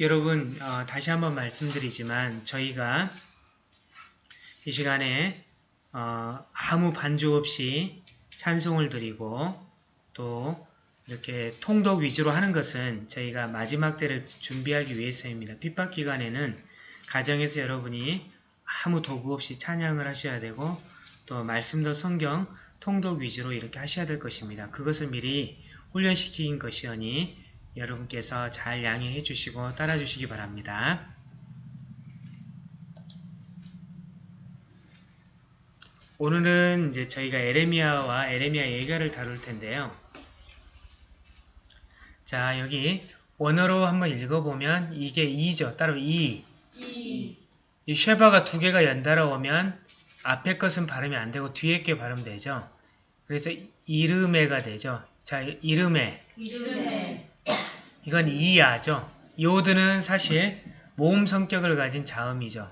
여러분 어, 다시 한번 말씀드리지만 저희가 이 시간에 어, 아무 반주 없이 찬송을 드리고 또 이렇게 통독 위주로 하는 것은 저희가 마지막 때를 준비하기 위해서입니다. 핍박 기간에는 가정에서 여러분이 아무 도구 없이 찬양을 하셔야 되고 또 말씀도 성경 통독 위주로 이렇게 하셔야 될 것입니다. 그것을 미리 훈련시킨 것이오니 여러분께서 잘 양해해 주시고 따라 주시기 바랍니다. 오늘은 이제 저희가 에레미야와 에레미야 예가를 다룰 텐데요. 자, 여기 원어로 한번 읽어보면 이게 2죠. 따로 2. 이, 이 쉐바가 두 개가 연달아 오면 앞에 것은 발음이 안 되고 뒤에 게 발음되죠. 그래서 이름에가 되죠. 자, 이름에. 이름에, 이건 이야죠. 요드는 사실 모음 성격을 가진 자음이죠.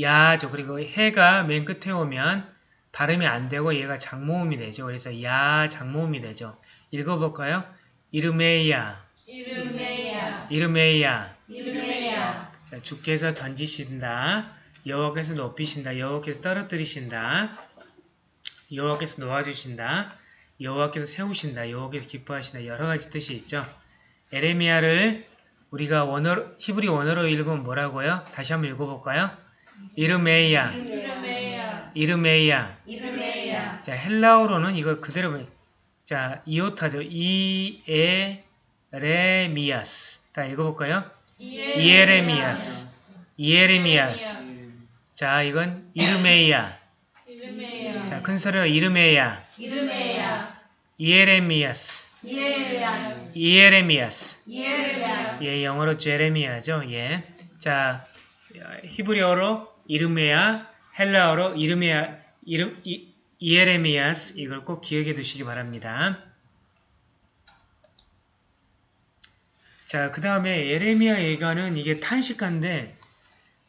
야죠. 그리고 해가 맨 끝에 오면 발음이 안 되고 얘가 장모음이 되죠. 그래서 야 장모음이 되죠. 읽어볼까요? 이르메야, 이름에야, 이르메야. 이름에야, 자, 주께서 던지신다. 여호와께서 높이신다. 여호와께서 떨어뜨리신다. 여호와께서 놓아주신다. 여호와께서 세우신다. 여호와께서 기뻐하신다. 여러 가지 뜻이 있죠. 에레미야를 우리가 원어로, 히브리 원어로 읽으면 뭐라고요? 다시 한번 읽어볼까요? 이르메야, 이름에야, 이르메야. 이름에야, 자, 헬라어로는 이거 그대로 자, 이오타죠. 이에레미아스. 다 읽어볼까요? 이에레미야스. 이에레미아스. 자, 이건 이르메야. 이름에야, 자, 큰 소리로 이르메야. 이름에야, 이에레미아스. 이에레미아스. 이에레야스, 예, 영어로 제레미야죠. 예. 자, 히브리어로 이르메야, 헬라어로 이르메야, 이름, 이, 이에레미아스. 이걸 꼭 기억해 두시기 바랍니다. 자, 그 다음에 에레미야 예가는 이게 탄식한데,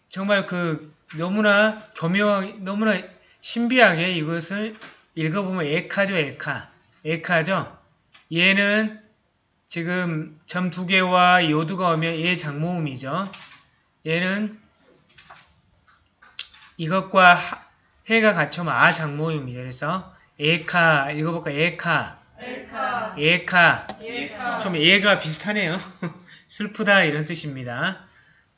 정말 그, 너무나 교묘하게, 너무나 신비하게 이것을 읽어보면 에카죠, 에카. 에카죠? 얘는 지금 점 두 개와 요두가 오면 얘 장모음이죠. 얘는 이것과 하- 해가 같이 오면 아 장모음이죠. 그래서 에카 읽어볼까? 에카, 엘카, 에카. 엘카, 좀 얘가 비슷하네요. 슬프다 이런 뜻입니다.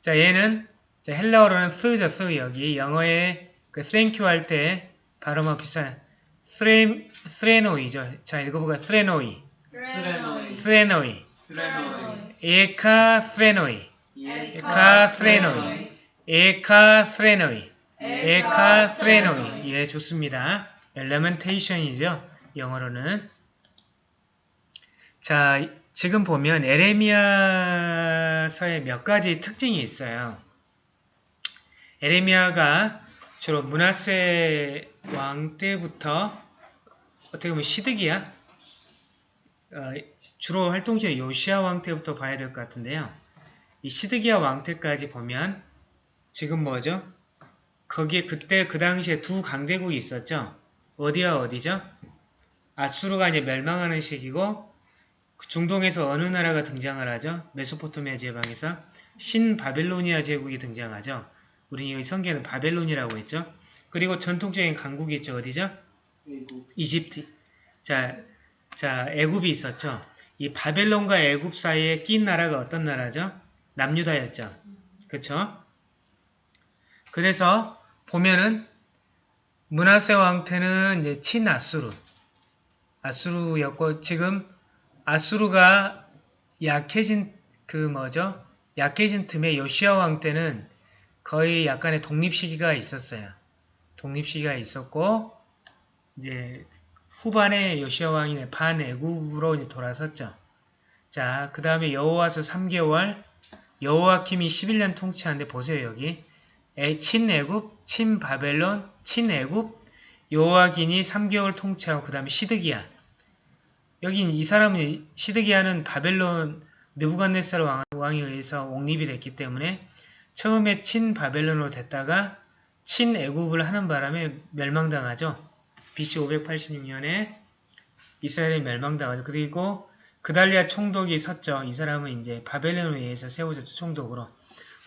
자 얘는 자, 헬라어로는 쓰죠, 쓰 여기 영어에 그 thank you 할 때 발음하고 비슷한 스레, θρῆνοι죠. 자 읽어볼까? θρῆνοι, θρῆνοι, איכה θρῆνοι, איכה θρῆνοι, איכה θρῆνοι, איכה θρῆνοι. 예, 좋습니다. lamentation이죠. 영어로는. 자, 지금 보면 에레미야서에 몇 가지 특징이 있어요. 에레미야가 주로 문하세 왕 때부터 어떻게 보면 시드기야 어, 주로 활동시간 요시아 왕 때부터 봐야 될 것 같은데요. 이 시드기야 왕 때까지 보면 지금 뭐죠? 거기에 그때 그 당시에 두 강대국이 있었죠. 어디와 어디죠? 아수르가 이제 멸망하는 시기고 그 중동에서 어느 나라가 등장을 하죠? 메소포타미아 지방에서 신바벨로니아 제국이 등장하죠. 우리 여기 성경에는 바벨론이라고 했죠. 그리고 전통적인 강국이 있죠. 어디죠? 이집트. 자, 자, 애굽이 있었죠. 이 바벨론과 애굽 사이에 낀 나라가 어떤 나라죠? 남유다였죠. 그쵸? 그래서 보면은 문하세 왕태는 이제 친아수르. 아수르였고 지금 아수르가 약해진 그 뭐죠? 약해진 틈에 요시아 왕 때는 거의 약간의 독립 시기가 있었어요. 독립 시기가 있었고 이제 후반에 요시아 왕이 반애굽으로 돌아섰죠. 자, 그 다음에 여호와서 3개월 여호와킴이 11년 통치하는데 보세요 여기 애, 친애굽, 친바벨론, 친애굽, 여호와긴이 3개월 통치하고 그 다음에 시드기야. 여기 이 사람은 시드기야는 바벨론 느부갓네살 왕, 왕에 의해서 옹립이 됐기 때문에 처음에 친바벨론으로 됐다가 친애굽을 하는 바람에 멸망당하죠. BC 586년에 이스라엘이 멸망당하죠. 그리고 그달리아 총독이 섰죠. 이 사람은 이제 바벨론에 의해서 세워졌죠. 총독으로.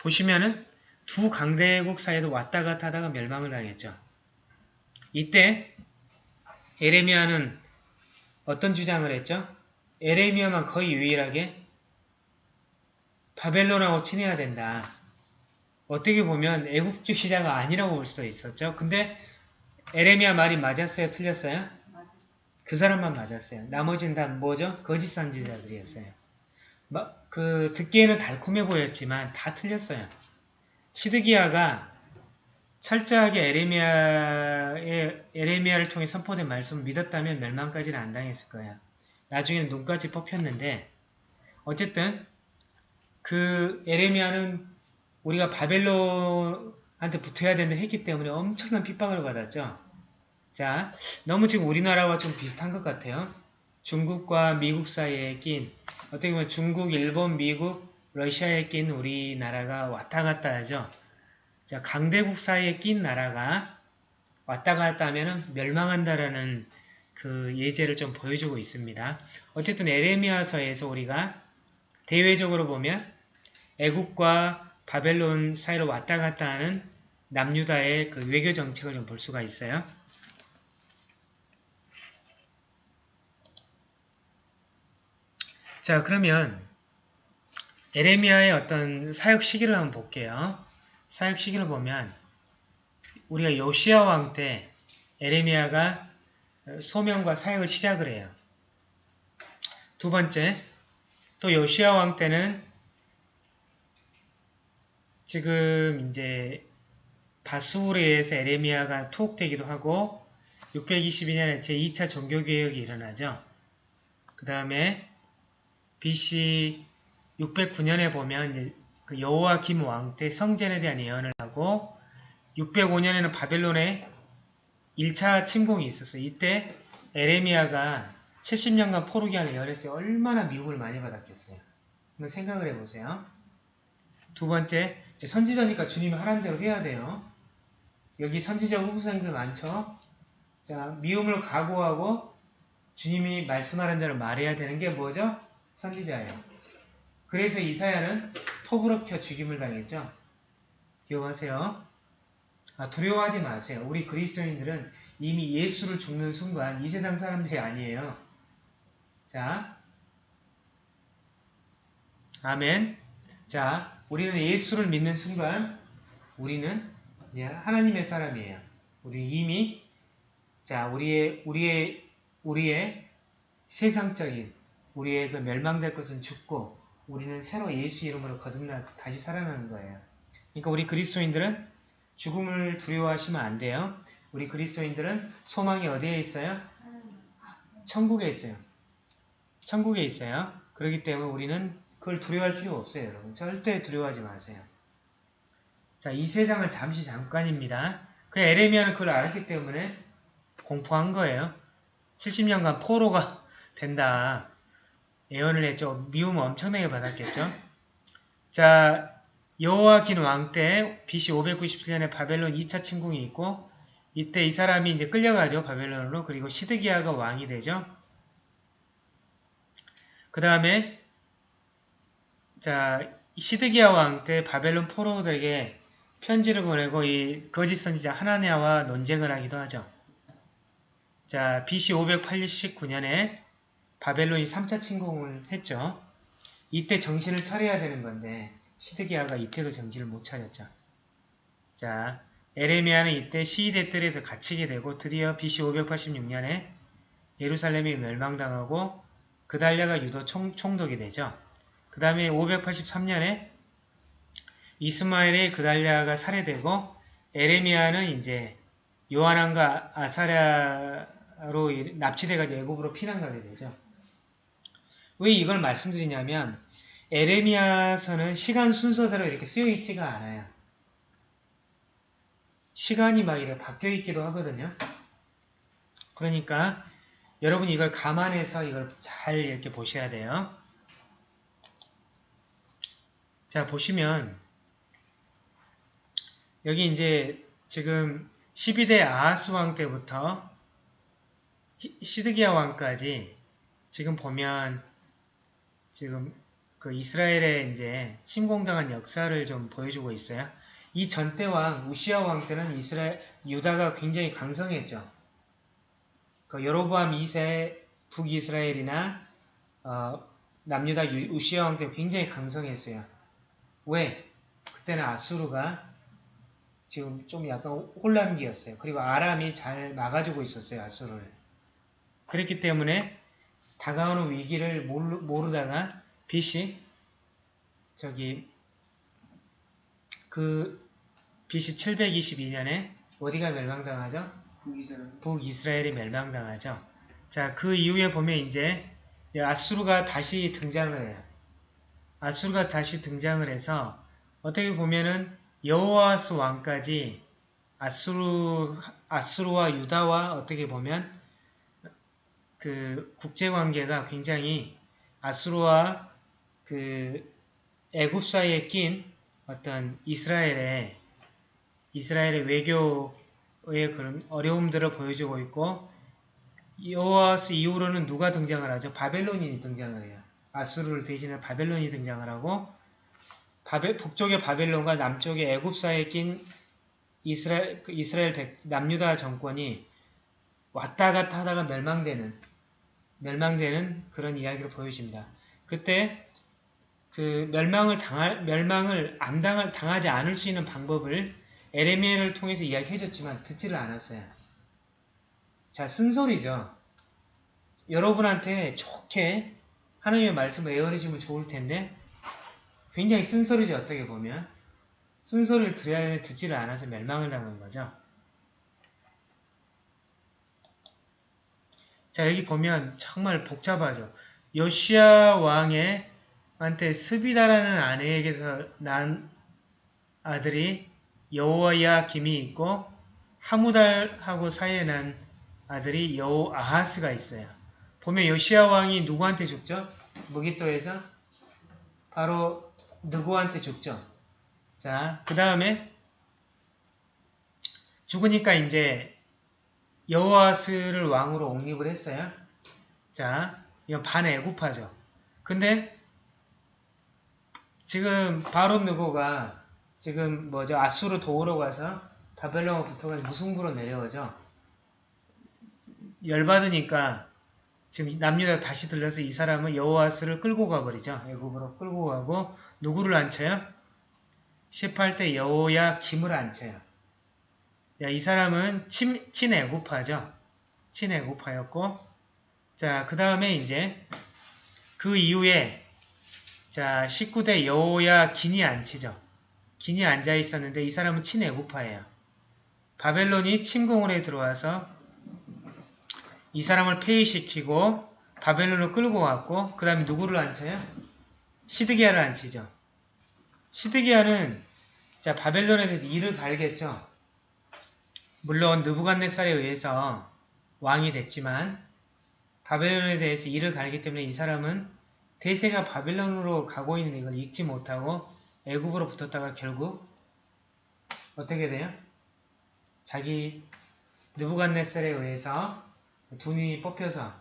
보시면은 두 강대국 사이에서 왔다 갔다 하다가 멸망을 당했죠. 이때 에레미야는 어떤 주장을 했죠? 에레미야만 거의 유일하게 바벨론하고 친해야 된다. 어떻게 보면 애국주의자가 아니라고 볼 수도 있었죠. 근데 에레미야 말이 맞았어요? 틀렸어요? 그 사람만 맞았어요. 나머지는 다 뭐죠? 거짓 선지자들이었어요. 마- 그 듣기에는 달콤해 보였지만 다 틀렸어요. 시드기야가 철저하게 에레미야의 에레미야를 통해 선포된 말씀을 믿었다면 멸망까지는 안 당했을 거예요. 나중에는 눈까지 뽑혔는데 어쨌든 그 에레미야는 우리가 바벨론 한테 붙어야 된다 했기 때문에 엄청난 핍박을 받았죠. 자, 너무 지금 우리나라와 좀 비슷한 것 같아요. 중국과 미국 사이에 낀 어떻게 보면 중국, 일본, 미국, 러시아에 낀 우리나라가 왔다 갔다 하죠. 자, 강대국 사이에 낀 나라가 왔다 갔다 하면 멸망한다라는 그 예제를 좀 보여주고 있습니다. 어쨌든 에레미야서에서 우리가 대외적으로 보면 애국과 바벨론 사이로 왔다 갔다 하는 남유다의 그 외교 정책을 좀 볼 수가 있어요. 자, 그러면 에레미야의 어떤 사역 시기를 한번 볼게요. 사역 시기를 보면 우리가 요시아 왕 때 에레미야가 소명과 사역을 시작을 해요. 두 번째, 또 요시아 왕 때는 지금 이제 바수울에 의해서 에레미야가 투옥되기도 하고 622년에 제2차 종교개혁이 일어나죠. 그 다음에 BC 609년에 보면 여호와 김 왕 때 성전에 대한 예언을 하고 605년에는 바벨론에 1차 침공이 있었어요. 이때 에레미야가 70년간 포르기안을 예언했어요. 얼마나 미움을 많이 받았겠어요. 한번 생각을 해보세요. 두 번째, 선지자니까 주님이 하라는 대로 해야 돼요. 여기 선지자 후보생들 많죠? 자, 미움을 각오하고 주님이 말씀하는 대로 말해야 되는 게 뭐죠? 선지자예요. 그래서 이사야는 톱으로 켜 죽임을 당했죠. 기억하세요. 아, 두려워하지 마세요. 우리 그리스도인들은 이미 예수를 죽는 순간 이 세상 사람들이 아니에요. 자, 아멘. 자, 우리는 예수를 믿는 순간 우리는 하나님의 사람이에요. 우리 이미 자 우리의 우리의 우리의 세상적인 우리의 그 멸망될 것은 죽고 우리는 새로 예수 이름으로 거듭나 다시 살아나는 거예요. 그러니까 우리 그리스도인들은 죽음을 두려워하시면 안 돼요. 우리 그리스도인들은 소망이 어디에 있어요? 천국에 있어요. 천국에 있어요. 그렇기 때문에 우리는 그걸 두려워할 필요 없어요, 여러분. 절대 두려워하지 마세요. 자, 이 세상은 잠시 잠깐입니다. 그 에레미야는 그걸 알았기 때문에 공포한 거예요. 70년간 포로가 된다. 예언을 했죠. 미움을 엄청나게 받았겠죠. 자, 여호와긴 왕 때 BC 597년에 바벨론 2차 침공이 있고 이때 이 사람이 이제 끌려가죠. 바벨론으로. 그리고 시드기야가 왕이 되죠. 그 다음에 자, 시드기야 왕 때 바벨론 포로들에게 편지를 보내고 이 거짓 선지자 하나냐와 논쟁을 하기도 하죠. 자, BC 589년에 바벨론이 3차 침공을 했죠. 이때 정신을 차려야 되는 건데 시드기야가 이때도 정신을 못 차렸죠. 자, 에레미야는 이때 시위대 뜰에서 갇히게 되고 드디어 BC 586년에 예루살렘이 멸망당하고 그달랴가 유도 총, 총독이 되죠. 그 다음에 583년에 이스마엘의 그달랴가 살해되고 에레미야는 이제 요한왕과 아사랴로 납치돼가지고 애굽으로 피난가게 되죠. 왜 이걸 말씀드리냐면 에레미야서는 시간 순서대로 이렇게 쓰여 있지가 않아요. 시간이 막 이렇게 바뀌어 있기도 하거든요. 그러니까 여러분이 이걸 감안해서 이걸 잘 이렇게 보셔야 돼요. 자, 보시면 여기 이제 지금 12대 아하스 왕 때부터 시드기야 왕까지 지금 보면 지금 그 이스라엘의 이제 침공당한 역사를 좀 보여주고 있어요. 이 전대 왕 우시아 왕 때는 이스라엘 유다가 굉장히 강성했죠. 그 여로보암 2세 북이스라엘이나 어, 남유다 유- 우시아 왕 때 굉장히 강성했어요. 왜? 그때는 아수르가 지금 좀 약간 혼란기였어요. 그리고 아람이 잘 막아주고 있었어요. 아수르를. 그랬기 때문에 다가오는 위기를 모르, 모르다가 빛이 저기 그 BC 722년에 어디가 멸망당하죠? 북이스라엘. 북이스라엘이 멸망당하죠. 자, 그 이후에 보면 이제 아수르가 다시 등장을 해요. 아수르가 다시 등장을 해서 어떻게 보면은 여호와스 왕까지 아수르 아수르와 유다와 어떻게 보면 그 국제 관계가 굉장히 아수르와 그 애굽 사이에 낀 어떤 이스라엘의 이스라엘의 외교의 그런 어려움들을 보여주고 있고 여호와스 이후로는 누가 등장을 하죠? 바벨론이 등장을 해요. 아수르를 대신해 바벨론이 등장을 하고 바벨, 북쪽의 바벨론과 남쪽의 애굽 사이에 낀 이스라엘, 그 이스라엘 백, 남유다 정권이 왔다 갔다 하다가 멸망되는 멸망되는 그런 이야기를 보여줍니다. 그때 그 멸망을 당할 멸망을 안 당할 당하지 않을 수 있는 방법을 에레미야를 통해서 이야기해줬지만 듣지를 않았어요. 자 쓴소리죠. 여러분한테 좋게 하나님의 말씀을 에어리주면 좋을 텐데 굉장히 쓴소리죠 어떻게 보면 쓴소리를 하는데 듣지를 않아서 멸망을 당한 거죠. 자 여기 보면 정말 복잡하죠. 요시아 왕의 한테 스비다라는 아내에게서 난 아들이 여호와야 김이 있고 하무달하고 사이에 난 아들이 여호 아하스가 있어요. 보면 요시아 왕이 누구한테 죽죠? 무기토에서 바로 누구한테 죽죠? 자, 그 다음에 죽으니까 이제 여호아스를 왕으로 옹립을 했어요. 자, 이건 반애굽파죠. 근데 지금 바로 느고가 지금 뭐죠? 아수르 도우러 가서 바벨론과 붙어가지고 무승부로 내려오죠. 열받으니까 지금 남유다 다시 들려서 이 사람은 여호아스를 끌고 가버리죠. 애굽으로 끌고 가고 누구를 앉혀요? 18대 여호야 김을 앉혀요. 야, 이 사람은 친, 친애굽파죠. 친애굽파였고 자, 그 다음에 이제 그 이후에 자, 19대 여호야 긴이 앉히죠. 긴이 앉아 있었는데 이 사람은 친애굽파예요. 바벨론이 침공을 해 들어와서 이 사람을 폐위시키고 바벨론을 끌고 왔고 그 다음에 누구를 앉혀요? 시드기야를 앉히죠. 시드기야는 자 바벨론에 대해서 이를 갈겠죠. 물론 느부갓네살에 의해서 왕이 됐지만 바벨론에 대해서 이를 갈기 때문에 이 사람은 대세가 바벨론으로 가고 있는 이걸 읽지 못하고 애굽으로 붙었다가 결국 어떻게 돼요? 자기 느부갓네살에 의해서 두 눈이 뽑혀서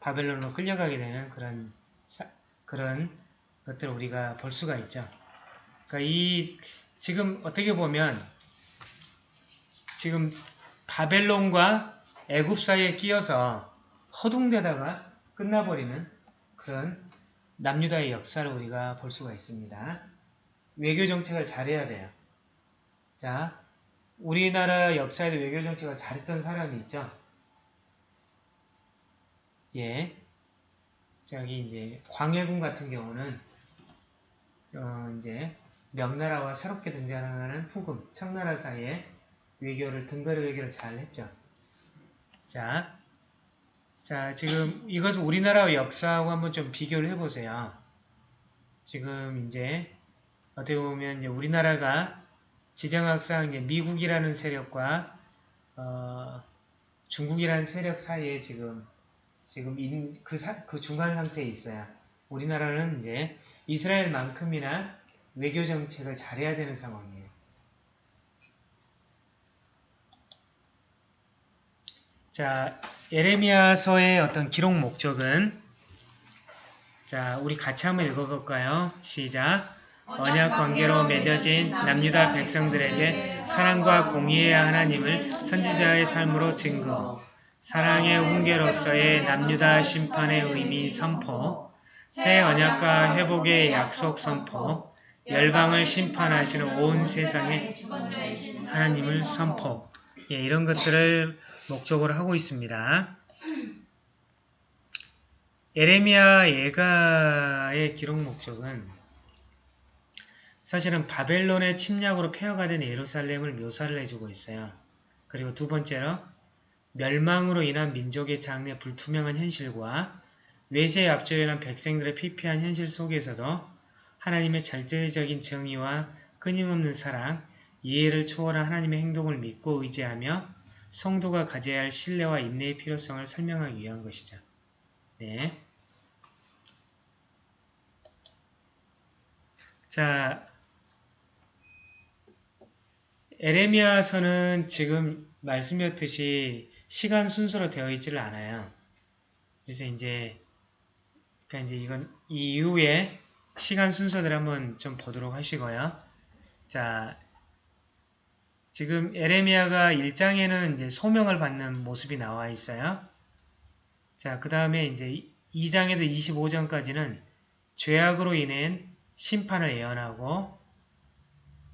바벨론으로 끌려가게 되는 그런 사, 그런 것들을 우리가 볼 수가 있죠. 그러니까 이 지금 어떻게 보면 지금 바벨론과 애굽 사이에 끼어서 허둥대다가 끝나버리는 그런 남유다의 역사를 우리가 볼 수가 있습니다. 외교 정책을 잘해야 돼요. 자, 우리나라 역사에도 외교 정책을 잘했던 사람이 있죠. 예. 저기 이제 광해군 같은 경우는 어 이제 명나라와 새롭게 등장하는 후금, 청나라 사이에 외교를 등거리 외교를 잘 했죠. 자, 자 지금 이것을 우리나라 역사하고 한번 좀 비교를 해보세요. 지금 이제 어떻게 보면 이제 우리나라가 지정학상 미국이라는 세력과 어, 중국이라는 세력 사이에 지금 지금 인, 그, 사, 그 중간 상태에 있어요. 우리나라는 이제 이스라엘만큼이나 외교 정책을 잘해야 되는 상황이에요. 자, 에레미야서의 어떤 기록 목적은 자, 우리 같이 한번 읽어볼까요? 시작. 언약 관계로 맺어진 남유다 백성들에게 사랑과 공의의 하나님을 선지자의 삶으로 증거, 사랑의 훈계로서의 남유다 심판의 의미 선포, 새 언약과 회복의 약속 선포, 열방을 심판하시는 온 세상의 하나님을 선포. 예, 이런 것들을 목적으로 하고 있습니다. 에레미야 예가의 기록 목적은 사실은 바벨론의 침략으로 폐허가 된 예루살렘을 묘사를 해주고 있어요. 그리고 두 번째로 멸망으로 인한 민족의 장래 불투명한 현실과 외세에 앞져 일어난 백성들의 피폐한 현실 속에서도 하나님의 절대적인 정의와 끊임없는 사랑, 이해를 초월한 하나님의 행동을 믿고 의지하며 성도가 가져야 할 신뢰와 인내의 필요성을 설명하기 위한 것이죠. 네. 자, 에레미야서는 지금 말씀드렸듯이 시간 순서로 되어 있지를 않아요. 그래서 이제 그러니까 이제 이건 이 이후에 시간 순서들 한번 좀 보도록 하시고요. 자, 지금 에레미야가 1장에는 이제 소명을 받는 모습이 나와 있어요. 자, 그 다음에 이제 2장에서 25장까지는 죄악으로 인한 심판을 예언하고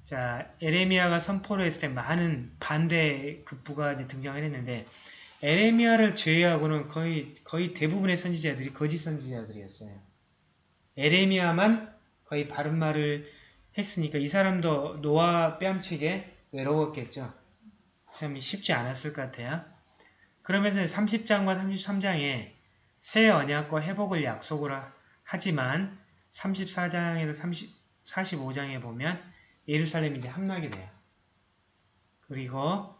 자, 에레미야가 선포를 했을 때 많은 반대 이제 등장을 했는데 에레미야를 제외하고는 거의 거의 대부분의 선지자들이 거짓 선지자들이었어요. 에레미야만 거의 바른 말을 했으니까 이 사람도 노아 뺨치게 외로웠겠죠. 참 쉽지 않았을 것 같아요. 그러면서 30장과 33장에 새 언약과 회복을 약속을 하- 하지만 34장에서 30, 45장에 보면 예루살렘이 이제 함락이 돼요. 그리고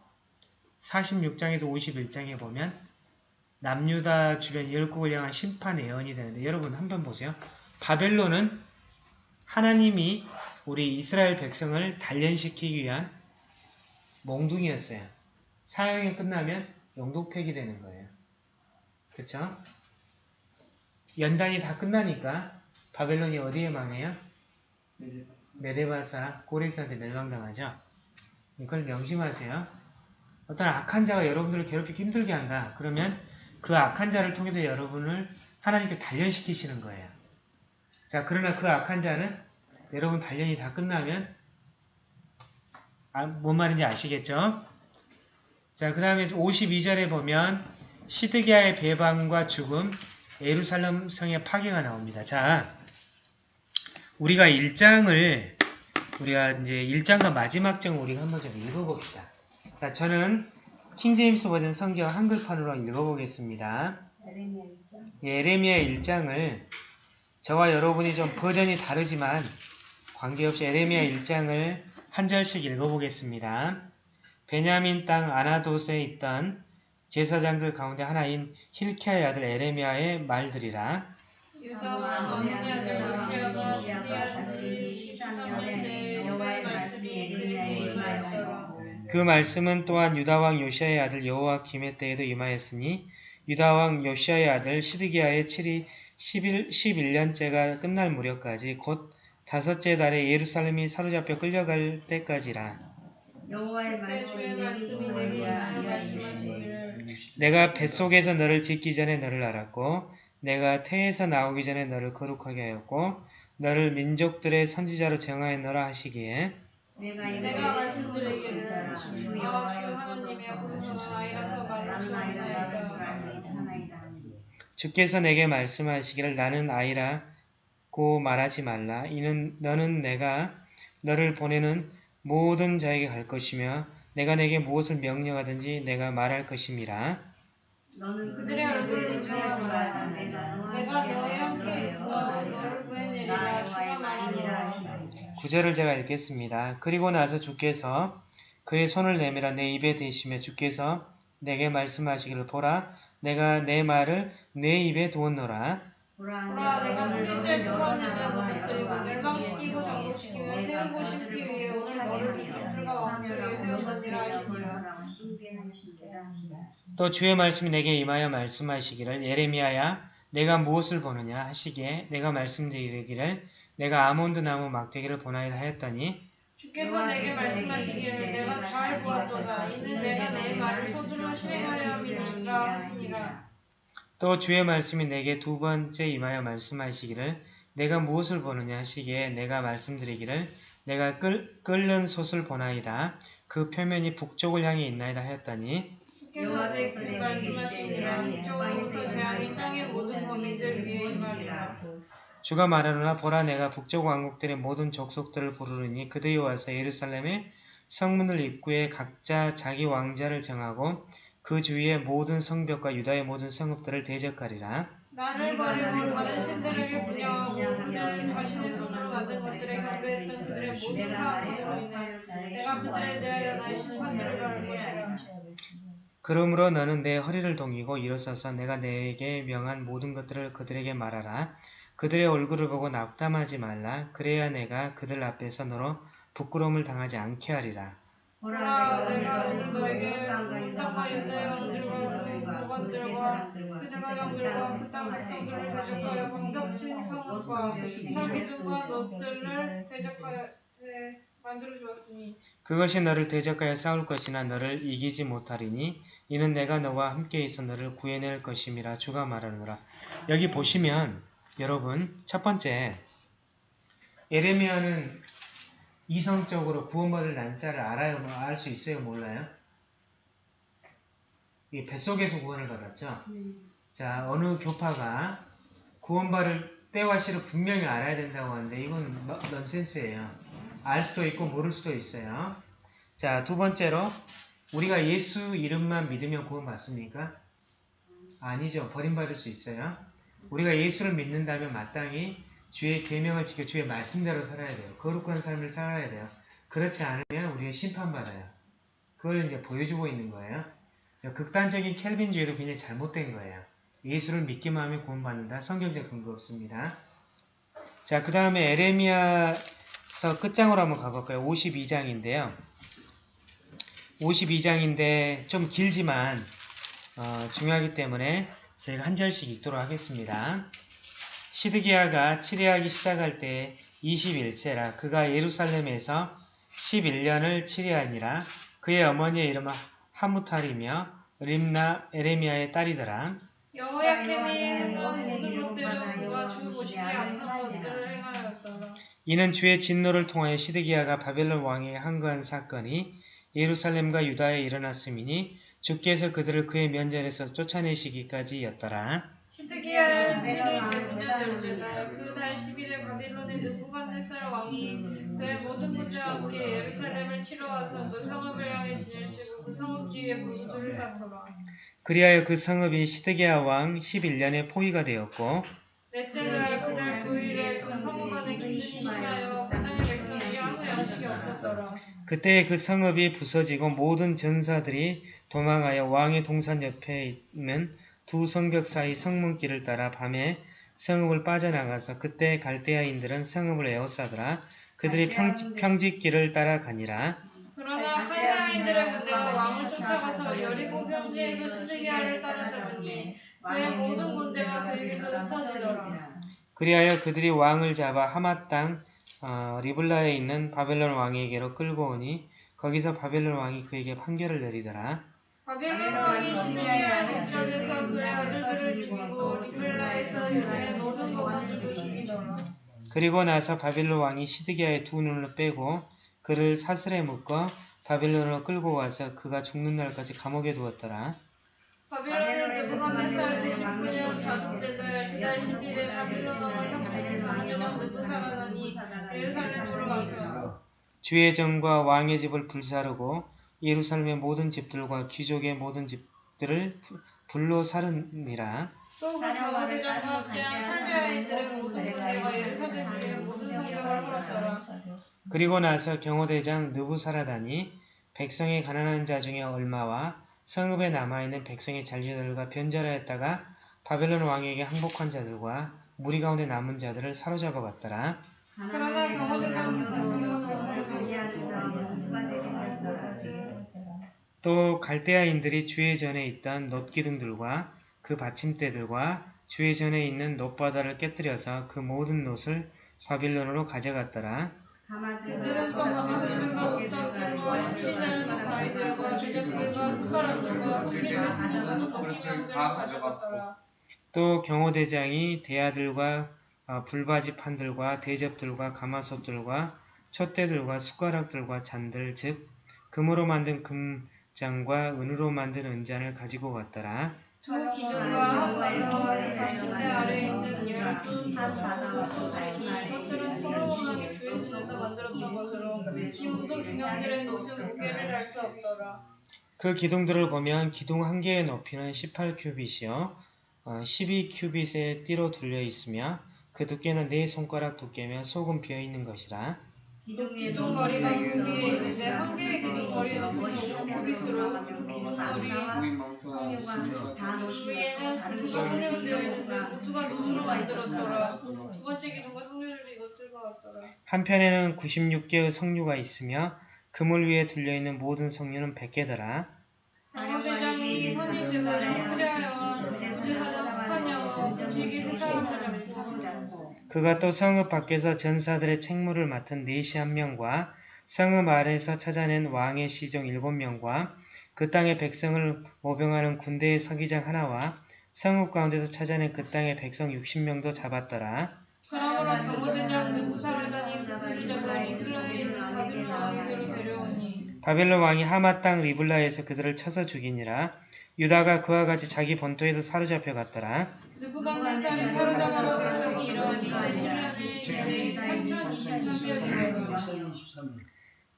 46장에서 51장에 보면 남유다 주변 열국을 향한 심판 예언이 되는데 여러분 한번 보세요. 바벨론은 하나님이 우리 이스라엘 백성을 단련시키기 위한 몽둥이였어요. 사형이 끝나면 영독 폐기되는 거예요. 그렇죠? 연단이 다 끝나니까 바벨론이 어디에 망해요? 메데바사 고레스한테 멸망당하죠. 이걸 명심하세요. 어떤 악한 자가 여러분들을 괴롭히기 힘들게 한다. 그러면 그 악한 자를 통해서 여러분을 하나님께 단련시키시는 거예요. 자, 그러나 그 악한 자는 여러분 단련이 다 끝나면 아, 뭔 말인지 아시겠죠? 자, 그 다음에 52절에 보면 시드기야의 배반과 죽음, 예루살렘 성의 파괴가 나옵니다. 자, 우리가 1장을 우리가 이제 1장과 마지막 장 우리가 한번 좀 읽어봅시다. 자, 저는 킹제임스 버전 성경 한글판으로 읽어보겠습니다. 에레미야 1장. 예레미야 1장을 저와 여러분이 좀 버전이 다르지만 관계없이 에레미야 1장을 한 절씩 읽어보겠습니다. 베냐민 땅 아나돗에 있던 제사장들 가운데 하나인 힐키야의 아들 에레미야의 말들이라 유다와 그 말씀은 또한 유다왕 요시아의 아들 여호와김의 때에도 임하였으니 유다왕 요시아의 아들 시드기야의 7이 11, 11년째가 끝날 무렵까지 곧 다섯째 달에 예루살렘이 사로잡혀 끌려갈 때까지라. 여호와의 말씀이 내게 내가 뱃속에서 너를 짓기 전에 너를 알았고 내가 태에서 나오기 전에 너를 거룩하게 하였고 너를 민족들의 선지자로 정하였노라 하시기에 내가 내가 말씀드리기를 주 여호와 주 하나님의 공성은 아이라서 수 없나이다. 주께서 내게 말씀하시기를 나는 아이라고 말하지 말라. 이는 너는 내가 너를 보내는 모든 자에게 갈 것이며 내가 내게 무엇을 명령하든지 내가 말할 것임이라. 너는 그들의 얼굴을 두려워하지 말라. 내가 너희 함께 있어 너를 구해내리라. 구절을 제가 읽겠습니다. 그리고 나서 주께서 그의 손을 내밀어 내 입에 대시며 주께서 내게 말씀하시기를 보라 내가 내 말을 내 입에 두었노라. 보라 내가 물리제 부하님을 넘어뜨리고 멸망시키고 정복시키며 세우고 싶기 위해 오늘 너를 이집들과 왕들에게 세웠느니라. 또 주의 말씀이 내게 임하여 말씀하시기를 예레미야야 내가 무엇을 보느냐 하시기에 내가 말씀드리기를 내가 아몬드 나무 막대기를 보나이다 하였더니 주께서 내게 말씀하시기를 내가 잘 보았도다. 이는 내가 내 말을 서둘러 실행하려 함이니라 하시니라 또 주의 말씀이 내게 두 번째 임하여 말씀하시기를 내가 무엇을 보느냐 하시기에 내가 말씀드리기를 내가 끓, 끓는 솥을 보나이다. 그 표면이 북쪽을 향해 있나이다 하였더니 주께서 내게 말씀하시니라 북쪽으로부터 재앙이 땅의 모든 거민들 위에 임하리라 주가 말하노라 보라 내가 북쪽 왕국들의 모든 족속들을 부르르니 그들이 와서 예루살렘의 성문을 입구에 각자 자기 왕자를 정하고 그 주위의 모든 성벽과 유다의 모든 성읍들을 대적하리라. 나를 버리고 다른 신들에게 분양하고 그들은 자신의 손으로 만든 것들에 경배했던 그들의 모든 인해 내가 그들에 대하여 나의 심판들을 받을 것이라 그러므로 너는 내 허리를 동이고 일어서서 내가 내게 명한 모든 것들을 그들에게 말하라. 그들의 얼굴을 보고 낙담하지 말라. 그래야 내가 그들 앞에서 너로 부끄러움을 당하지 않게 하리라. 보라 내가 너에게 땅과 그그 제사장들과 그 땅 백성들을 대적하여 방벽친 성읍과 설기둥과 너들을 대적하여 대- 만들어 주었으니 그것이 너를 대적하여 싸울 것이나 너를 이기지 못하리니 이는 내가 너와 함께 있어 너를 구해낼 것임이라 주가 말하노라. 여기 보시면 여러분 첫 번째 예레미야는 이성적으로 구원받을 난자를 알아요? 뭐알수 있어요? 몰라요? 이 뱃속에서 구원을 받았죠? 자 어느 교파가 구원받을 때와 시를 분명히 알아야 된다고 하는데 이건 너- 넌센스예요. 알 수도 있고 모를 수도 있어요. 자, 두 번째로 우리가 예수 이름만 믿으면 구원받습니까? 아니죠. 버림받을 수 있어요. 우리가 예수를 믿는다면 마땅히 주의 계명을 지켜 주의 말씀대로 살아야 돼요. 거룩한 삶을 살아야 돼요. 그렇지 않으면 우리가 심판받아요. 그걸 이제 보여주고 있는 거예요. 극단적인 켈빈주의도 굉장히 잘못된 거예요. 예수를 믿기만 하면 구원받는다. 성경적 근거 없습니다. 자, 그 다음에 에레미야서 끝장으로 한번 가볼까요? 52장인데요. 52장인데 좀 길지만 어, 중요하기 때문에 저희가 한 절씩 읽도록 하겠습니다. 시드기야가 치리하기 시작할 때 21세라 그가 예루살렘에서 11년을 치리하니라 그의 어머니의 이름은 하무탈이며 림나 에레미야의 딸이더라. 모든 그가 주 행하였더라 이는 주의 진노를 통하여 시드기야가 바벨론 왕에게 항거한 사건이 예루살렘과 유다에 일어났음이니 주께서 그들을 그의 면전에서 쫓아내시기까지였더라. 시드기야는 그의 제군년 열째다 그달 10일에 바빌론의 느부갓네살 왕이 그의 모든 군대와 함께 예루살렘을 치러 와서 그 성읍을 향해 진일시고 그 성읍 주위에 불수들을 쌓더라. 그리하여 그 성읍이 시드기야 왕 11년에 포위가 되었고 넷째 날 그날 그 일에 그 성읍 안에 기근이 심하여 그 땅의 백성에게 아무 양식이 없었더라. 그때 그 성읍이 부서지고 모든 전사들이 도망하여 왕의 동산 옆에 있는 두 성벽 사이 성문길을 따라 밤에 성읍을 빠져나가서 그때 갈대아인들은 성읍을 에워싸더라. 그들이 평, 평지길을 따라가니라. 그러나 하이나인들의 군대가 왕을 쫓아가서 여리고 평지에서 시드기야를 따라잡으니 그의 모든 군대가 그에게서 흩어지더라 그리하여 그들이 왕을 잡아 하맛 땅 어, 리블라에 있는 바벨론 왕에게로 끌고 오니 거기서 바벨론 왕이 그에게 판결을 내리더라. 바빌론 왕이 시드기야 동쪽에서 그의 아들들을 죽이고 리블라에서 유다의 모든 거만들도 죽이더라 그리고 나서 바벨론 왕이 시드기야의 두 눈을 빼고 그를 사슬에 묶어 바벨론으로 끌고 와서 그가 죽는 날까지 감옥에 두었더라. 바빌론의 느부갓네살 제19년 다섯째 달 그달 10일에 바빌론 왕을 형제를 방해하고 쫓아가더니 예루살렘으로 와서 주의 정과 왕의 집을 불사르고 예루살렘의 모든 집들과 귀족의 모든 집들을 부- 불로. 또그 함께한 예루살렘 모든 성벽을 헐었더라 그리고 나서 경호대장 느부사라다니 백성의 가난한 자 중에 얼마와 성읍에 남아있는 백성의 잔류들과 변절하였다가 바벨론 왕에게 항복한 자들과 무리 가운데 남은 자들을 사로잡아 갔더라. 그러나 경호대장은 또 갈대아인들이 주의 전에 있던 놋기둥들과 그 받침대들과 주의 전에 있는 놋바다를 깨뜨려서 그 모든 놋을 바빌론으로 가져갔더라. 숟가락들과 먹기병들을 가져갔더라. 또 경호대장이 대야들과 어, 불바지판들과 대접들과 가마솥들과 촛대들과 숟가락들과 잔들 즉 금으로 만든 금 잔과 은으로 만든 은잔을 가지고 갔더라. 두 기둥과 한 바다와 가신대 아래에 있는 열두 바다와 두 같이 이것들은 포로 왕의 주인에서 만들었던 것으로 이 모든 기명들의 노은 무게를 알 수 없더라. 그 기둥들을 보면 기둥 한 개의 높이는 18큐빗이요 12큐빗의 띠로 둘려 있으며 그 두께는 네 손가락 두께며 속은 비어 있는 것이라. 있는데 한 개의 머리는 5큐빗으로 그 기둥 머리 위에는 성류되어. 있는데 모두가 금으로 만들었더라. 두 번째 기둥과 성류들이 이것들과 같더라. 한편에는 96개의 성류가 있으며 그물 위에 둘려 있는 모든 성류는 100개더라. 장로대장이 선임 수랴여와 제사장 스파냐와 무지개 세 사람을 잡고 그가 또 성읍 밖에서 전사들의 책무를 맡은 네시 한 명과 성읍 아래에서 찾아낸 왕의 시종 일곱 명과 그 땅의 백성을 모병하는 군대의 서기장 하나와 성읍 가운데서 찾아낸 그 땅의 백성 60명도 잡았더라. 그러므로 경호대장 느부사라다니 그 바벨론 왕이 하마 땅 리블라에서 그들을 쳐서 죽이니라. 유다가 그와 같이 자기 본토에서 사로잡혀 갔더라. 사로잡아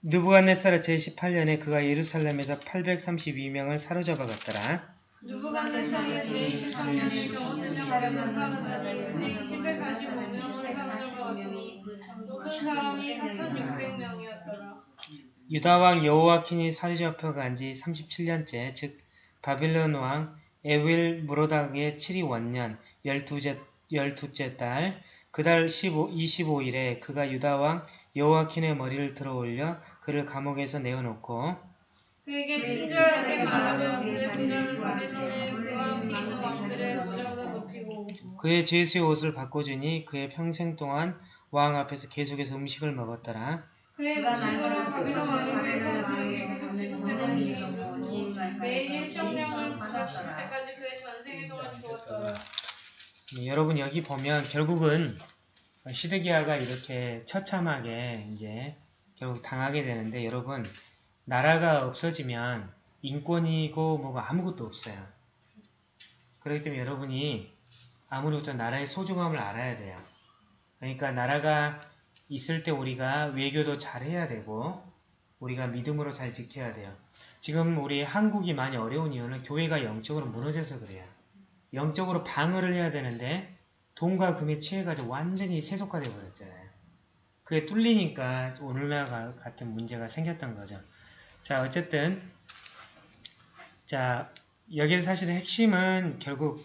느부갓네살의 제18년에 그가 예루살렘에서 832명을 사로잡아 갔더라. 느부갓네살이 제23년에 경호대장 느부사라다니 그들이 745명을 사로잡아 모든 사람이 4600명이었더라. 유다 왕 여호와킨이 사로잡혀 간지 37년째, 즉 바빌론 왕 에윌 무로닥의 7위 원년 12째, 12째 달, 그달 15, 25일에 그가 유다 왕 여호와킨의 머리를 들어 올려 그를 감옥에서 내어놓고 그에게 친절하게 말하며 그의 보좌를 바빌론에 그와 있는 왕들의 보좌보다 높이고 그의 죄수의 옷을 바꿔주니 그의 평생 동안 왕 앞에서 계속해서 음식을 먹었더라. 그의 음식으로 바빌론 왕에게서 그에게 계속 지급되는 일이 있었으니 매일 일정량을 죽을 때까지 그의 전생에 동안 주었더라. 네, 여러분 여기 보면 결국은 시드기야가 이렇게 처참하게 이제 결국 당하게 되는데 여러분 나라가 없어지면 인권이고 뭐가 아무것도 없어요. 그렇기 때문에 여러분이 아무래도 나라의 소중함을 알아야 돼요. 그러니까 나라가 있을 때 우리가 외교도 잘 해야 되고 우리가 믿음으로 잘 지켜야 돼요. 지금 우리 한국이 많이 어려운 이유는 교회가 영적으로 무너져서 그래요. 영적으로 방어를 해야 되는데 돈과 금에 취해가지고 완전히 세속화돼 버렸잖아요. 그게 뚫리니까 오늘날 같은 문제가 생겼던 거죠. 자 어쨌든 자 여기서 사실은 핵심은 결국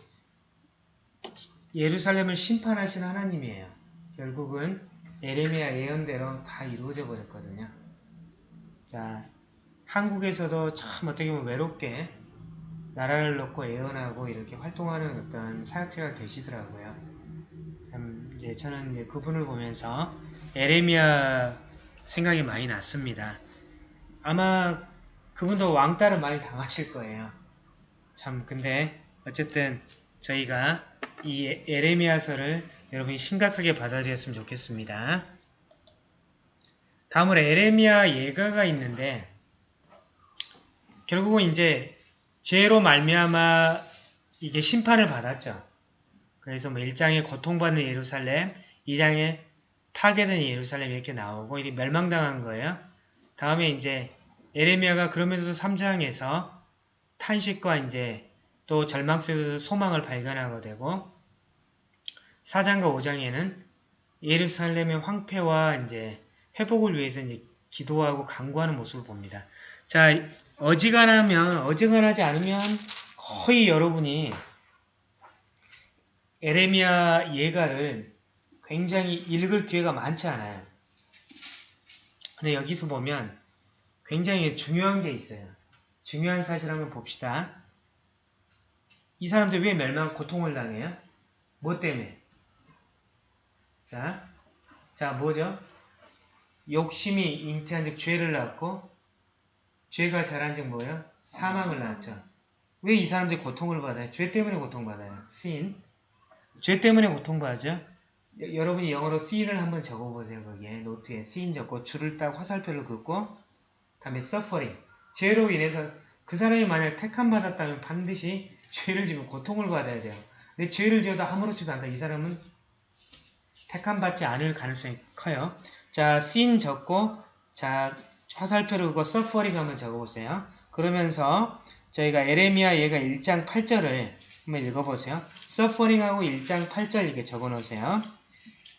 예루살렘을 심판하신 하나님이에요. 결국은 에레미야 예언대로 다 이루어져 버렸거든요. 자 한국에서도 참 어떻게 보면 외롭게 나라를 놓고 예언하고 이렇게 활동하는 어떤 사역자가 계시더라고요. 참 이제 저는 이제 그분을 보면서 에레미야 생각이 많이 났습니다. 아마 그분도 왕따를 많이 당하실 거예요. 참 근데 어쨌든 저희가 이 에레미야서를 여러분이 심각하게 받아들였으면 좋겠습니다. 다음으로 에레미야 예가가 있는데 결국은 이제 죄로 말미암아 이게 심판을 받았죠. 그래서 뭐 1장에 고통받는 예루살렘, 2장에 파괴된 예루살렘 이렇게 나오고 이게 멸망당한 거예요. 다음에 이제 에레미야가 그러면서도 3장에서 탄식과 이제 또 절망 속에서 소망을 발견하게 되고 4장과 5장에는 예루살렘의 황폐와 이제 회복을 위해서 이제 기도하고 강구하는 모습을 봅니다. 자, 어지간하면 어지간하지 않으면 거의 여러분이 에레미야 예가를 굉장히 읽을 기회가 많지 않아요. 근데 여기서 보면 굉장히 중요한 게 있어요. 중요한 사실 한번 봅시다. 이 사람들 왜 멸망 고통을 당해요? 뭐 때문에? 자, 자 뭐죠? 욕심이 잉태한 즉 죄를 낳고 죄가 자란 즉 뭐예요? 사망을 낳았죠. 왜 이 사람들이 고통을 받아요? 죄 때문에 고통받아요. sin. 죄 때문에 고통받죠. 여- 여러분이 영어로 sin을 한번 적어보세요. 거기에 노트에 sin 적고 줄을 딱 화살표를 긋고 다음에 suffering. 죄로 인해서 그 사람이 만약 택함 받았다면 반드시 죄를 지면 고통을 받아야 돼요. 근데 죄를 지어도 아무렇지도 않다. 이 사람은 택함 받지 않을 가능성이 커요. 자, sin 적고 자 화살표를 그거 suffering 한번 적어보세요. 그러면서 저희가 에레미야 얘가 1장 8절을 한번 읽어보세요. suffering하고 1장 8절 이렇게 적어놓으세요.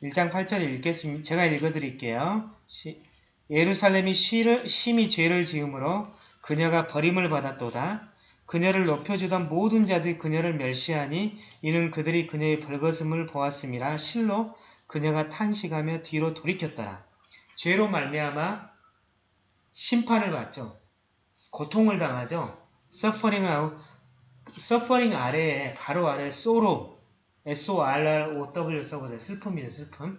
1장 8절 읽겠습니다. 제가 읽어드릴게요. 시- 예루살렘이 시를, 심히 죄를 지음으로 그녀가 버림을 받았도다. 그녀를 높여주던 모든 자들이 그녀를 멸시하니 이는 그들이 그녀의 벌거슴을 보았음이라 실로 그녀가 탄식하며 뒤로 돌이켰더라. 죄로 말미암아 심판을 받죠. 고통을 당하죠. 하고 서퍼링 아래에 바로 아래 소로 S-O-R-R-O-W 써보세요. 슬픔이죠. 슬픔.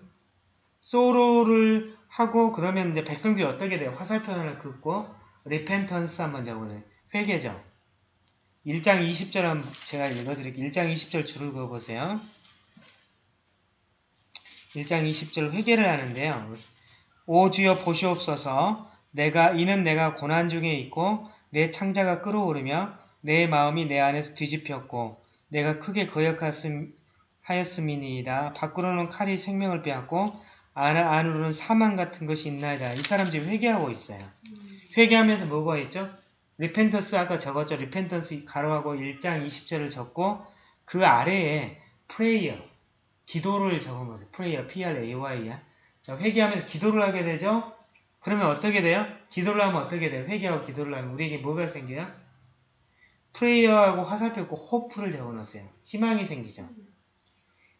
소로를 하고 그러면 이제 백성들이 어떻게 돼요? 화살표 하나를 긋고 repentance 한번 적어보세요. 회개죠. 1장 20절 한번 제가 읽어드릴게요. 1장 20절 줄을 그어보세요. 1장 20절 회개를 하는데요. 오 주여 보시옵소서 내가 이는 내가 고난 중에 있고 내 창자가 끓어오르며 내 마음이 내 안에서 뒤집혔고 내가 크게 거역하였음 하였음이니이다. 밖으로는 칼이 생명을 빼앗고 안, 안으로는 사망 같은 것이 있나이다. 이 사람 지금 회개하고 있어요. 회개하면서 뭐가 있죠? repentance 아까 적었죠. repentance 가로하고 1장 20절을 적고 그 아래에 prayer 기도를 적은 거죠. prayer P-R-A-Y야. 자, 회개하면서 기도를 하게 되죠. 그러면 어떻게 돼요? 기도를 하면 어떻게 돼요? 회개하고 기도를 하면 우리에게 뭐가 생겨요? prayer하고 화살표 있고 hope를 적어놓으세요. 희망이 생기죠.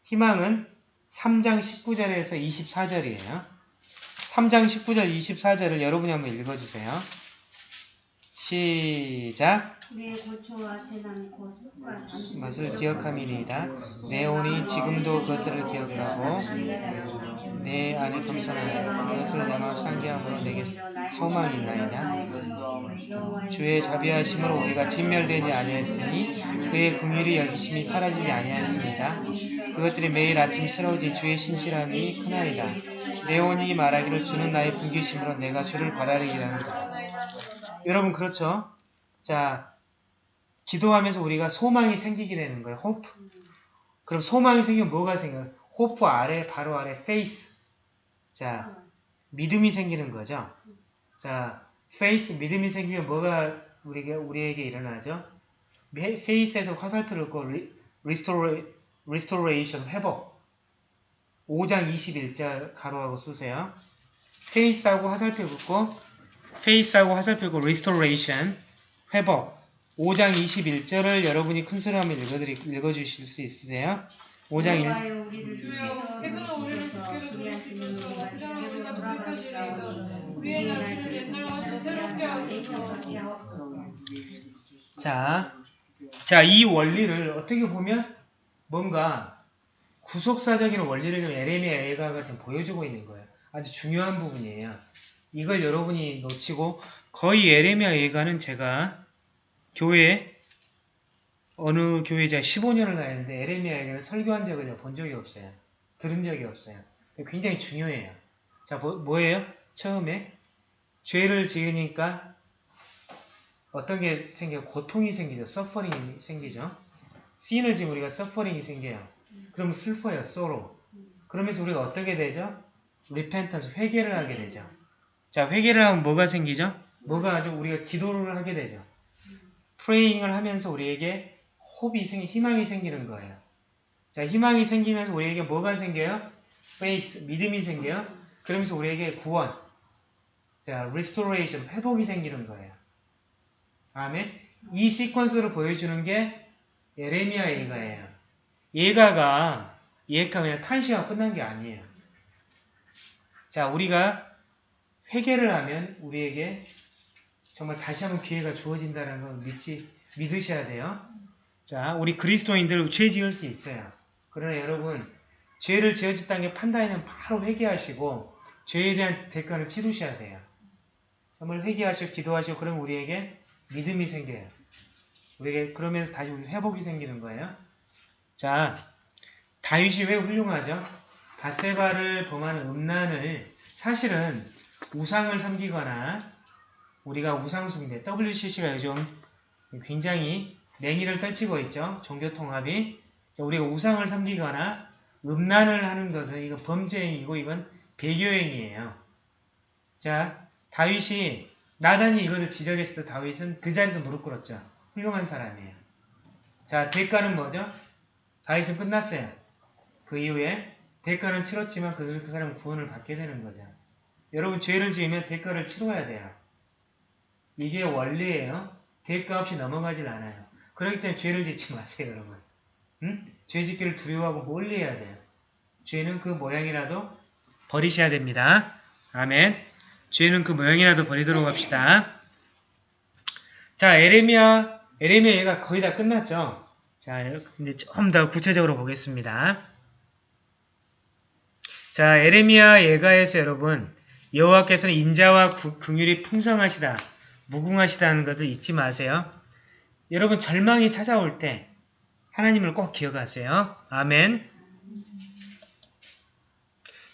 희망은 3장 19절에서 24절이에요. 3장 19절 24절을 여러분이 한번 읽어주세요. 시작 내 고초와 재난 곧 맛을 기억함이니이다. 내 온이 지금도 그것들을 기억하고 내 안에 겸손하여 그것을 내 마음 상기함으로 내게 소망이 있나이다. 주의 자비하심으로 우리가 진멸되지 아니하였으니 그의 긍휼이 여기심이 사라지지 아니하였습니다. 그것들이 매일 아침 새로워지니 주의 신실함이 크나이다. 내 혼이 말하기를 주는 나의 분깃이시므로 내가 주를 바라리이다. 여러분 그렇죠? 자 기도하면서 우리가 소망이 생기게 되는 거예요. Hope. 그럼 소망이 생기면 뭐가 생겨요? Hope 아래 바로 아래 faith. 자 믿음이 생기는 거죠. 자 faith 믿음이 생기면 뭐가 우리에게 우리에게 일어나죠? Faith에서 화살표를 긋고 restora- restoration 회복. 5장 21절 가로하고 쓰세요. Faith하고 화살표 긋고 faith하고 화살표 긋고 restoration 회복. 5장 21절을 여러분이 큰 소리 하면 읽어드리, 읽어주실 수 있으세요? 5장 1, 여호와여 우리를 주여 께서 우리를 주께로 돌이키시고 부정하시나 돌이키시리이다 우리의 날들을 옛날과 같이 새롭게 하소서 자, 자, 이 원리를 어떻게 보면 뭔가 구속사적인 원리를 좀 에레미야 엘가가 지금 보여주고 있는 거예요. 아주 중요한 부분이에요. 이걸 여러분이 놓치고 거의 에레미야 엘가는 제가 교회 어느 교회 제가 15년을 다녔는데 에레미야 엘가를 설교한 적을 본 적이 없어요. 들은 적이 없어요. 굉장히 중요해요. 자, 뭐, 뭐예요? 처음에 죄를 지으니까 어떤 게 생겨요? 고통이 생기죠. 서퍼링이 생기죠. 씬을 지금 우리가 서퍼링이 생겨요. 그럼 슬퍼요. sorrow. 그러면서 우리가 어떻게 되죠? repentance, 회개를 하게 되죠. 자, 회개를 하면 뭐가 생기죠? 뭐가 아주 우리가 기도를 하게 되죠. praying을 하면서 우리에게 호흡이 생 희망이 생기는 거예요. 자, 희망이 생기면서 우리에게 뭐가 생겨요? faith, 믿음이 생겨요. 그러면서 우리에게 구원, 자, restoration, 회복이 생기는 거예요. 다음에 이 시퀀스를 보여주는 게 예레미야 예가예요. 예가가 예가 그냥 탄시가 끝난 게 아니에요. 자, 우리가 회개를 하면 우리에게 정말 다시 한번 기회가 주어진다는 걸 믿지 믿으셔야 돼요. 자, 우리 그리스도인들 죄 지을 수 있어요. 그러나 여러분 죄를 지어졌다는 게 판단에는 바로 회개하시고 죄에 대한 대가를 치르셔야 돼요. 정말 회개하시고 기도하시고 그러면 우리에게 믿음이 생겨요. 우리에게 그러면서 다시 우리 회복이 생기는 거예요. 자, 다윗이 왜 훌륭하죠? 바세바를 범하는 음란을 사실은 우상을 섬기거나 우리가 우상숭배, WCC가 요즘 굉장히 냉이를 떨치고 있죠. 종교통합이. 자, 우리가 우상을 섬기거나 음란을 하는 것은 이건 범죄행위고 이건 배교행위예요. 자, 다윗이 나단이 이것을 지적했을 때 다윗은 그 자리에서 무릎 꿇었죠. 훌륭한 사람이에요. 자, 대가는 뭐죠? 다윗은 끝났어요. 그 이후에 대가는 치렀지만 그, 그 사람은 구원을 받게 되는 거죠. 여러분 죄를 지으면 대가를 치러야 돼요. 이게 원리예요. 대가 없이 넘어가질 않아요. 그렇기 때문에 죄를 짓지 마세요, 여러분. 응? 죄 짓기를 두려워하고 멀리 해야 돼요. 죄는 그 모양이라도 버리셔야 됩니다. 아멘. 죄는 그 모양이라도 버리도록 합시다. 자, 에레미야, 에레미야 얘가 거의 다 끝났죠? 자, 이제 좀 더 구체적으로 보겠습니다. 자, 에레미야 예가에서 여러분, 여호와께서는 인자와 구- 긍휼이 풍성하시다, 무궁하시다는 것을 잊지 마세요. 여러분 절망이 찾아올 때 하나님을 꼭 기억하세요. 아멘.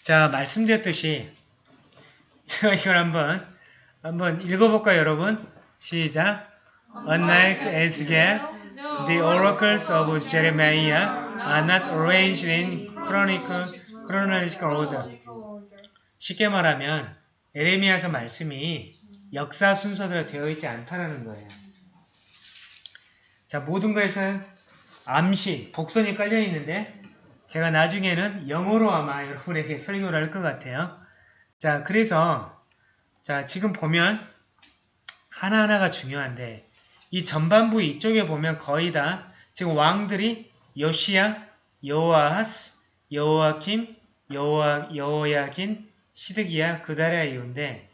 자, 말씀드렸듯이 제가 이걸 한번 한번 읽어볼까요, 여러분? 시작. Unlike Ezekiel, the oracles of Jeremiah are not arranged in chronicle, chronological. 쉽게 말하면 에레미야서 말씀이 역사 순서대로 되어 있지 않다라는 거예요. 자, 모든 것에는 암시, 복선이 깔려 있는데 제가 나중에는 영어로 아마 여러분에게 설교를 할 것 같아요. 자, 그래서 자, 지금 보면 하나하나가 중요한데 이 전반부 이쪽에 보면 거의 다 지금 왕들이 요시야, 여호아하스, 여호아킴, 여호아, 여호야긴, 시드기야, 그다랴 이후인데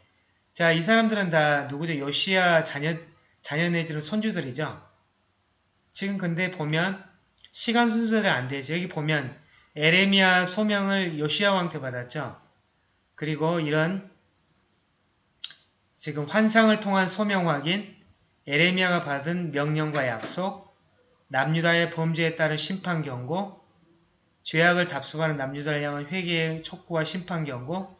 자, 이 사람들은 다 누구죠? 요시야 자녀, 자녀 내지는 손주들이죠. 지금 근데 보면 시간 순서대로 안 되죠. 여기 보면 에레미야 소명을 요시야 왕한테 받았죠. 그리고 이런 지금 환상을 통한 소명 확인, 에레미야가 받은 명령과 약속, 남유다의 범죄에 따른 심판 경고, 죄악을 답습하는 남유다를 향한 회개의 촉구와 심판 경고,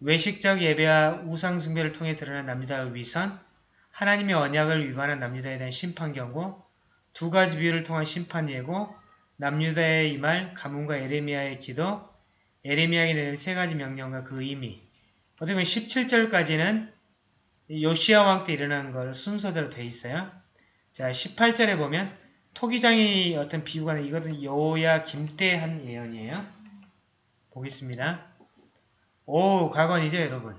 외식적 예배와 우상 숭배를 통해 드러난 남유다의 위선, 하나님의 언약을 위반한 남유다에 대한 심판 경고, 두 가지 비유를 통한 심판 예고, 남유다의 이 말, 가문과 에레미야의 기도, 에레미야에게 내는 세 가지 명령과 그 의미. 어떻게 보면 17절까지는 요시아 왕 때 일어난 걸 순서대로 돼 있어요. 자, 18절에 보면 토기장이 어떤 비유가 나 이것은 여호야 김때 한 예언이에요. 보겠습니다. 오, 과건이죠, 여러분.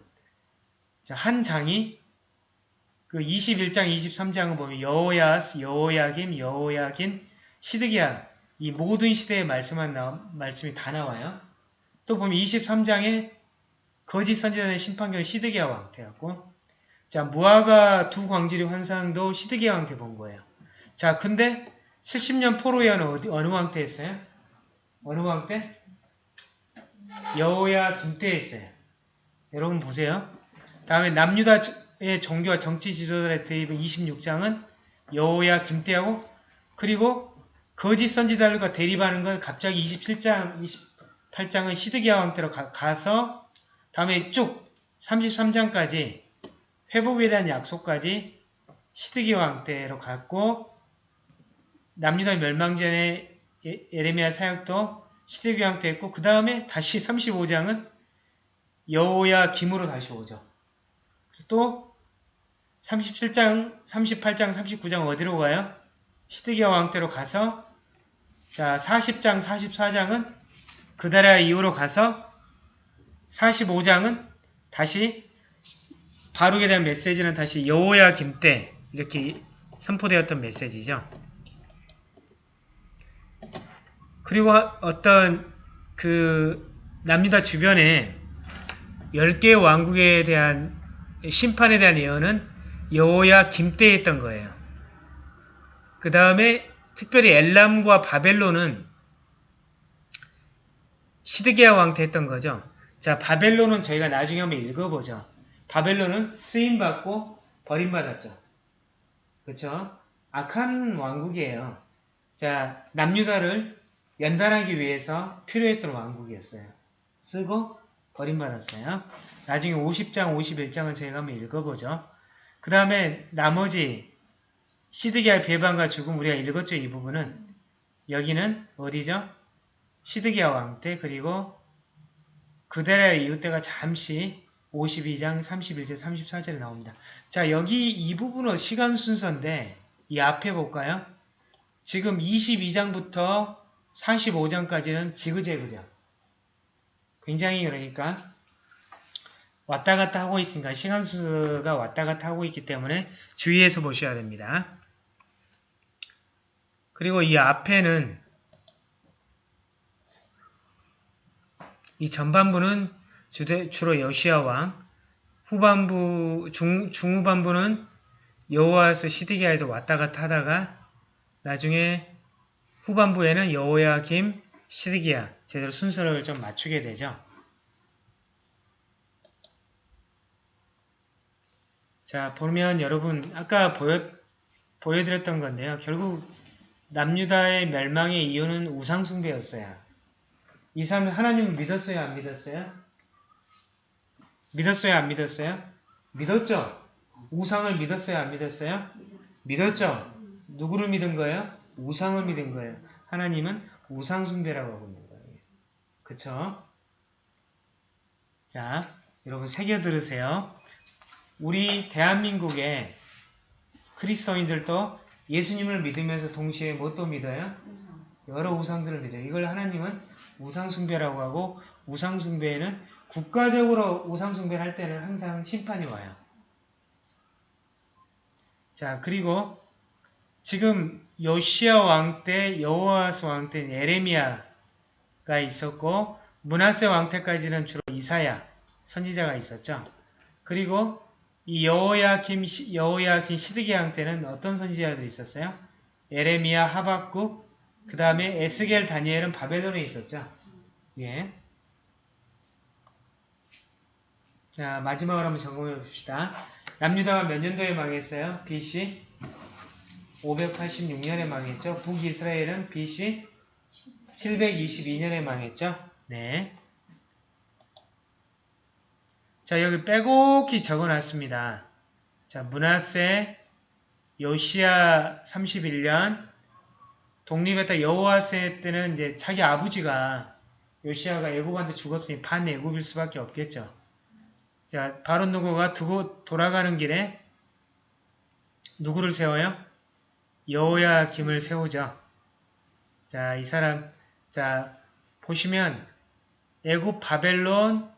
자, 한 장이 그 21장, 23장을 보면 여호야스, 여호야김, 여호야긴, 시드기야 이 모든 시대의 말씀만 나, 말씀이 다 나와요. 또 보면 23장에 거짓 선지자의 심판경을 시드기야 왕 때였고 자 무화과 두 광질의 환상도 시드기야 왕 때 본 거예요. 자 근데 70년 포로 예언은 어디, 어느 왕 때 했어요? 어느 왕 때? 여호야 김때 했어요. 여러분 보세요. 다음에 남유다의 종교와 정치 지도자의 대입은 26장은 여호야 김때하고 그리고 거짓 선지자들과 대립하는 건 갑자기 27장, 28장은 시드기야 왕 때로 가, 가서 다음에 쭉 33장까지 회복에 대한 약속까지 시드기야 왕 때로 갔고 남유다 멸망 전에 예- 에레미야 사역도 왕때 했고 그 다음에 다시 35장은 여호야 김으로 다시 오죠. 또 37장, 38장, 39장 어디로 가요? 시드기야 왕 때로 가서 자 40장, 44장은 그다라 이후로 가서 45장은 다시 바룩에 대한 메시지는 다시 여호야 김 때 이렇게 선포되었던 메시지죠. 그리고 어떤 그 남유다 주변에 10개의 왕국에 대한 심판에 대한 예언은 여호야 김때에 했던 거예요. 그 다음에 특별히 엘람과 바벨론은 시드기야 왕 때 했던 거죠. 자, 바벨론은 저희가 나중에 한번 읽어보죠. 바벨론은 쓰임받고 버림받았죠. 그렇죠? 악한 왕국이에요. 자, 남유다를 연단하기 위해서 필요했던 왕국이었어요. 쓰고 버림받았어요. 나중에 50장, 51장을 저희가 한번 읽어보죠. 그 다음에 나머지 시드기야 배반과 죽음 우리가 읽었죠. 이 부분은. 여기는 어디죠? 시드기야 왕 때 그리고 그대라의 이웃 때가 잠시 52장 31절 34절에 나옵니다. 자 여기 이 부분은 시간 순서인데 이 앞에 볼까요? 지금 22장부터 45장까지는 지그재그죠. 굉장히 그러니까 왔다 갔다 하고 있으니까 시간 순서가 왔다 갔다 하고 있기 때문에 주의해서 보셔야 됩니다. 그리고 이 앞에는 이 전반부는 주로 여시아 왕, 후반부, 중, 중후반부는 여호와서 시드기야에도 왔다 갔다 하다가 나중에 후반부에는 여호야 김, 시드기야 제대로 순서를 좀 맞추게 되죠. 자 보면 여러분 아까 보여, 보여드렸던 건데요. 결국 남유다의 멸망의 이유는 우상숭배였어요. 이 사람은 하나님을 믿었어요? 안 믿었어요? 믿었어요? 안 믿었어요? 믿었죠? 우상을 믿었어요? 안 믿었어요? 믿었죠? 누구를 믿은 거예요? 우상을 믿은 거예요. 하나님은 우상숭배라고 하고 있는 거예요. 그쵸? 자, 여러분 새겨 들으세요. 우리 대한민국의 그리스도인들도 예수님을 믿으면서 동시에 뭣도 믿어요? 여러 우상들을 믿어요. 이걸 하나님은 우상숭배라고 하고 우상숭배에는 국가적으로 우상숭배를 할 때는 항상 심판이 와요. 자 그리고 지금 요시아 왕 때 여호와스 왕 때 에레미야가 있었고 문하세 왕 때까지는 주로 이사야 선지자가 있었죠. 그리고 이 여호야김 여호야김 시드기야 왕 때는 어떤 선지자들이 있었어요? 에레미야 하박국 그 다음에 에스겔 다니엘은 바벨론에 있었죠. 예. 자, 마지막으로 한번 점검해 봅시다. 남유다가 몇 년도에 망했어요? BC 586년에 망했죠. 북이스라엘은 BC 722년에 망했죠. 네. 자, 여기 빼곡히 적어놨습니다. 자, 문하세 요시아 31년 독립했다 여호와세 때는 이제 자기 아버지가 요시아가 애굽한테 죽었으니 반애굽일 수밖에 없겠죠. 자, 바론 누고가 두고 돌아가는 길에 누구를 세워요? 여호야 김을 세우죠. 자, 이 사람 자 보시면 애굽 바벨론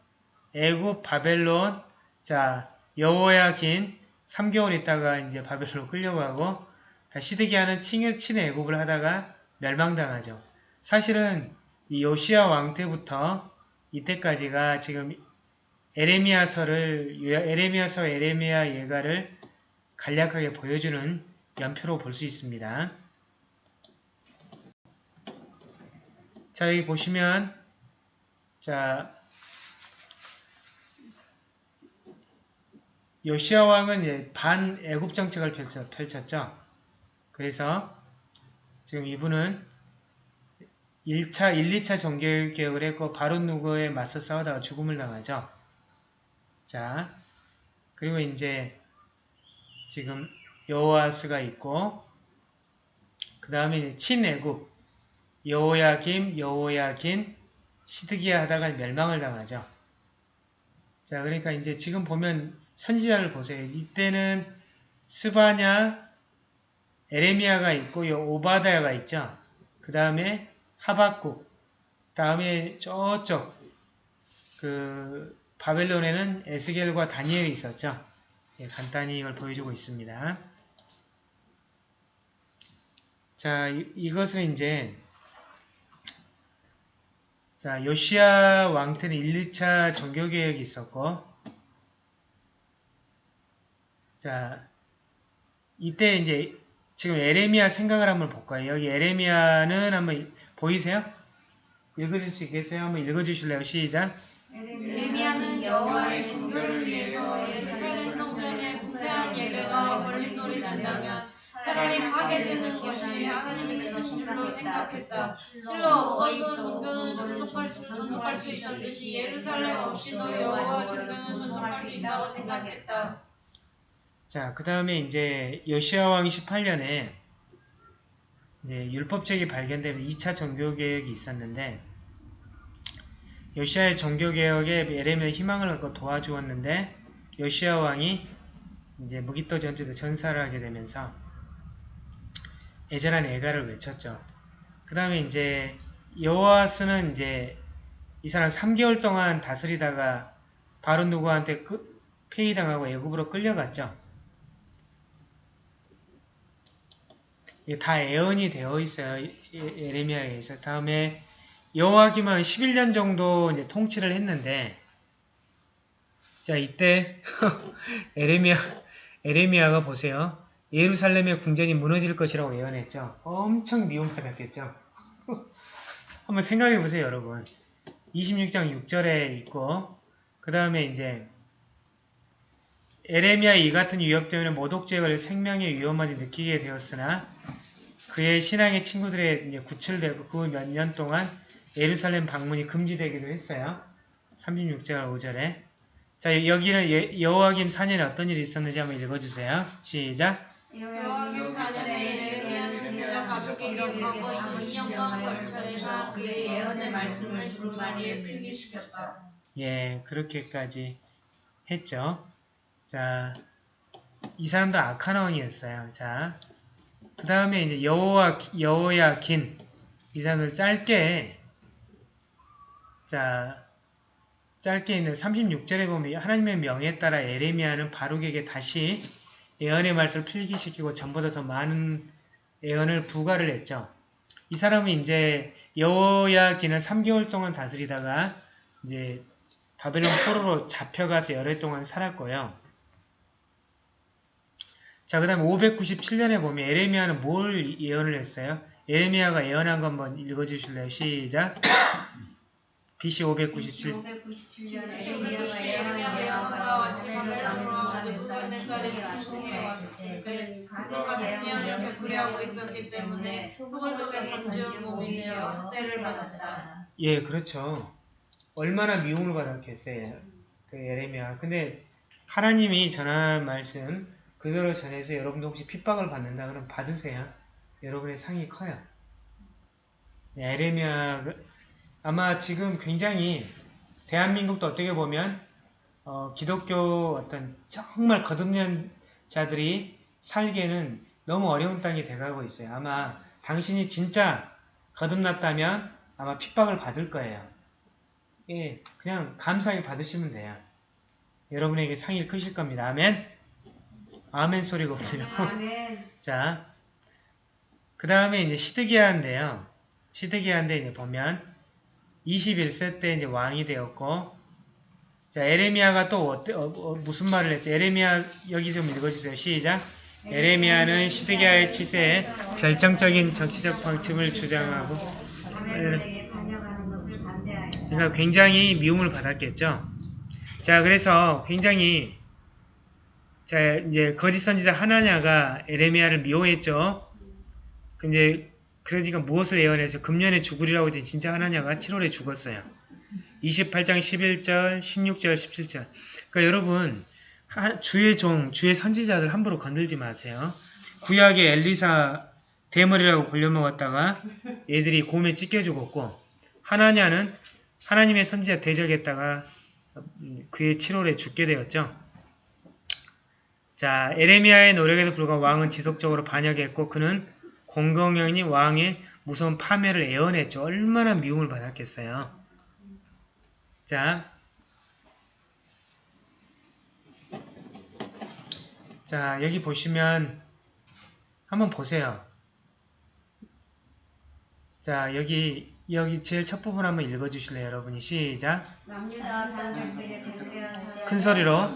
애굽 바벨론 자 여호야 긴 3개월 있다가 이제 바벨론 끌려가고 시드기야는 친, 친애굽을 하다가 멸망당하죠. 사실은 이 요시아 왕 때부터 이때까지가 지금 에레미야서를 에레미야서 에레미야 예가를 간략하게 보여주는 연표로 볼 수 있습니다. 자 여기 보시면 자 요시아 왕은 반 애굽 정책을 펼쳤죠. 그래서 지금 이분은 1차, 1, 2차 정교개혁을 했고 바론 누구에 맞서 싸우다가 죽음을 당하죠. 자, 그리고 이제 지금 여호아스가 있고 그 다음에 친애굽 여호야김, 여호야긴, 시드기야 하다가 멸망을 당하죠. 자, 그러니까 이제 지금 보면 선지자를 보세요. 이때는 스바냐, 에레미야가 있고 요 오바다야가 있죠. 그 다음에 하박국, 다음에 저쪽 그 바벨론에는 에스겔과 다니엘이 있었죠. 예, 간단히 이걸 보여주고 있습니다. 자, 이, 이것은 이제 자, 요시아 왕 때는 1, 2차 종교 개혁이 있었고 자, 이때 이제 지금 에레미야 생각을 한번 볼까요? 여기 에레미야는 한번 보이세요? 읽어줄 수 있겠어요? 한번 읽어주실래요? 시작. 에레미야는 여호와의 종교를 위해서 예루살렘 성전에 부패한 예배가 걸림돌이 된다면 차라리 파괴되는 것이 하나님의 뜻인 줄로 생각했다. 실로 어떤 종교는 접속할 수, 접속할 수 있었듯이 예루살렘 없이도 여호와 종교는 접속할 수 있다고 생각했다. 자, 그 다음에 이제 여시아 왕 18년에 이제 율법책이 발견되면서 2차 종교개혁이 있었는데 여시아의 종교개혁에 에레미야 희망을 갖고 도와주었는데 여시아 왕이 이제 무기토 전투에서 전사를 하게 되면서 애절한 애가를 외쳤죠. 그 다음에 이제 여호와스는 이제 이 사람 3개월 동안 다스리다가 바로 누구한테 그, 폐위당하고 애굽으로 끌려갔죠. 이게 다 애언이 되어 있어요. 에- 에레미야에서. 다음에 여호와김은 11년 정도 이제 통치를 했는데 자 이때 에레미야 에레미야가 보세요. 예루살렘의 궁전이 무너질 것이라고 예언했죠. 엄청 미움받았겠죠. 한번 생각해 보세요, 여러분. 26장 6절에 있고 그 다음에 이제 에레미야 이 같은 위협 때문에 모독죄에 걸려 생명의 위험함이 느끼게 되었으나 그의 신앙의 친구들의 구출되고 그 몇 년 동안 예루살렘 방문이 금지되기도 했어요. 36절 5절에 자 여기는 예- 여호와김 4년에 어떤 일이 있었는지 한번 읽어주세요. 시작 여호와김 사전에 예레미야는 제자 가족에게 과거 20년간 걸쳐서 그의 예언의 말씀을 두루마리에 필기시켰다. 예 그렇게까지 했죠. 자 이 사람도 악한 왕이었어요. 자 그 다음에 이제 여호와 여호야긴 이 사람을 짧게 자 짧게 있는 36절에 보면 하나님의 명에 따라 에레미야는 바룩에게 다시 예언의 말씀을 필기시키고 전보다 더 많은 예언을 부과를 했죠. 이 사람은 이제 여호야긴을 3개월 동안 다스리다가 이제 바벨론 포로로 잡혀가서 열흘 동안 살았고요. 자, 그 다음에 597년에 보면 에레미야는 뭘 예언을 했어요? 에레미야가 예언한 거 한번 읽어주실래요? 시작. BC 597. 597년 에레미야가 에레미야가 예언한 예언한 바와 바와 같이 같이 바벨론으로 바벨론으로 느부갓네살이 내부갓네살이 침공해 침공해 왔을 왔을 때때 그가 백년을 되풀이하고 있었기 때문에 토벌 속에 던지는 몸이 되어 학대를 받았다. 예, 그렇죠. 얼마나 미움을 받았겠어요. 그 에레미야. 근데 하나님이 전할 말씀 그대로 전해서 여러분도 혹시 핍박을 받는다 그러면 받으세요. 여러분의 상이 커요. 네, 에레미야 아마 지금 굉장히 대한민국도 어떻게 보면 어, 기독교 어떤 정말 거듭난 자들이 살기에는 너무 어려운 땅이 돼가고 있어요. 아마 당신이 진짜 거듭났다면 아마 핍박을 받을 거예요. 예, 그냥 감사하게 받으시면 돼요. 여러분에게 상이 크실 겁니다. 아멘? 아멘 소리가 없네요. 아멘 자, 그 다음에 이제 시드기야인데요. 시드기야인데 이제 보면 21세 때 이제 왕이 되었고, 자, 에레미야가 또 어때- 어, 어, 무슨 말을 했죠? 에레미야 여기 좀 읽어주세요. 시작. 에레미야는 시드기야의 치세에 결정적인 정치적 방침을 주장하고. 그러니까 굉장히 미움을 받았겠죠. 자, 그래서 굉장히 자 이제 거짓 선지자 하나냐가 에레미야를 미워했죠. 근데 그러니까 무엇을 예언해서 금년에 죽으리라고 했더니 진짜 하나냐가 7월에 죽었어요. 28장 11절, 16절, 17절. 그러니까 여러분 하- 주의 종, 주의 선지자들 함부로 건들지 마세요. 구약의 엘리사 대머리라고 골려먹었다가 얘들이 곰에 찢겨 죽었고 하나냐는 하나님의 선지자 대적했다가 음, 그의 7월에 죽게 되었죠. 자, 에레미야의 노력에도 불구하고 왕은 지속적으로 반역했고 그는 공공연히 왕의 무서운 파멸을 애원했죠. 얼마나 미움을 받았겠어요. 자, 자 여기 보시면 한번 보세요. 자 여기 여기 제일 첫 부분 한번 읽어주실래요, 여러분이 시작. 큰 소리로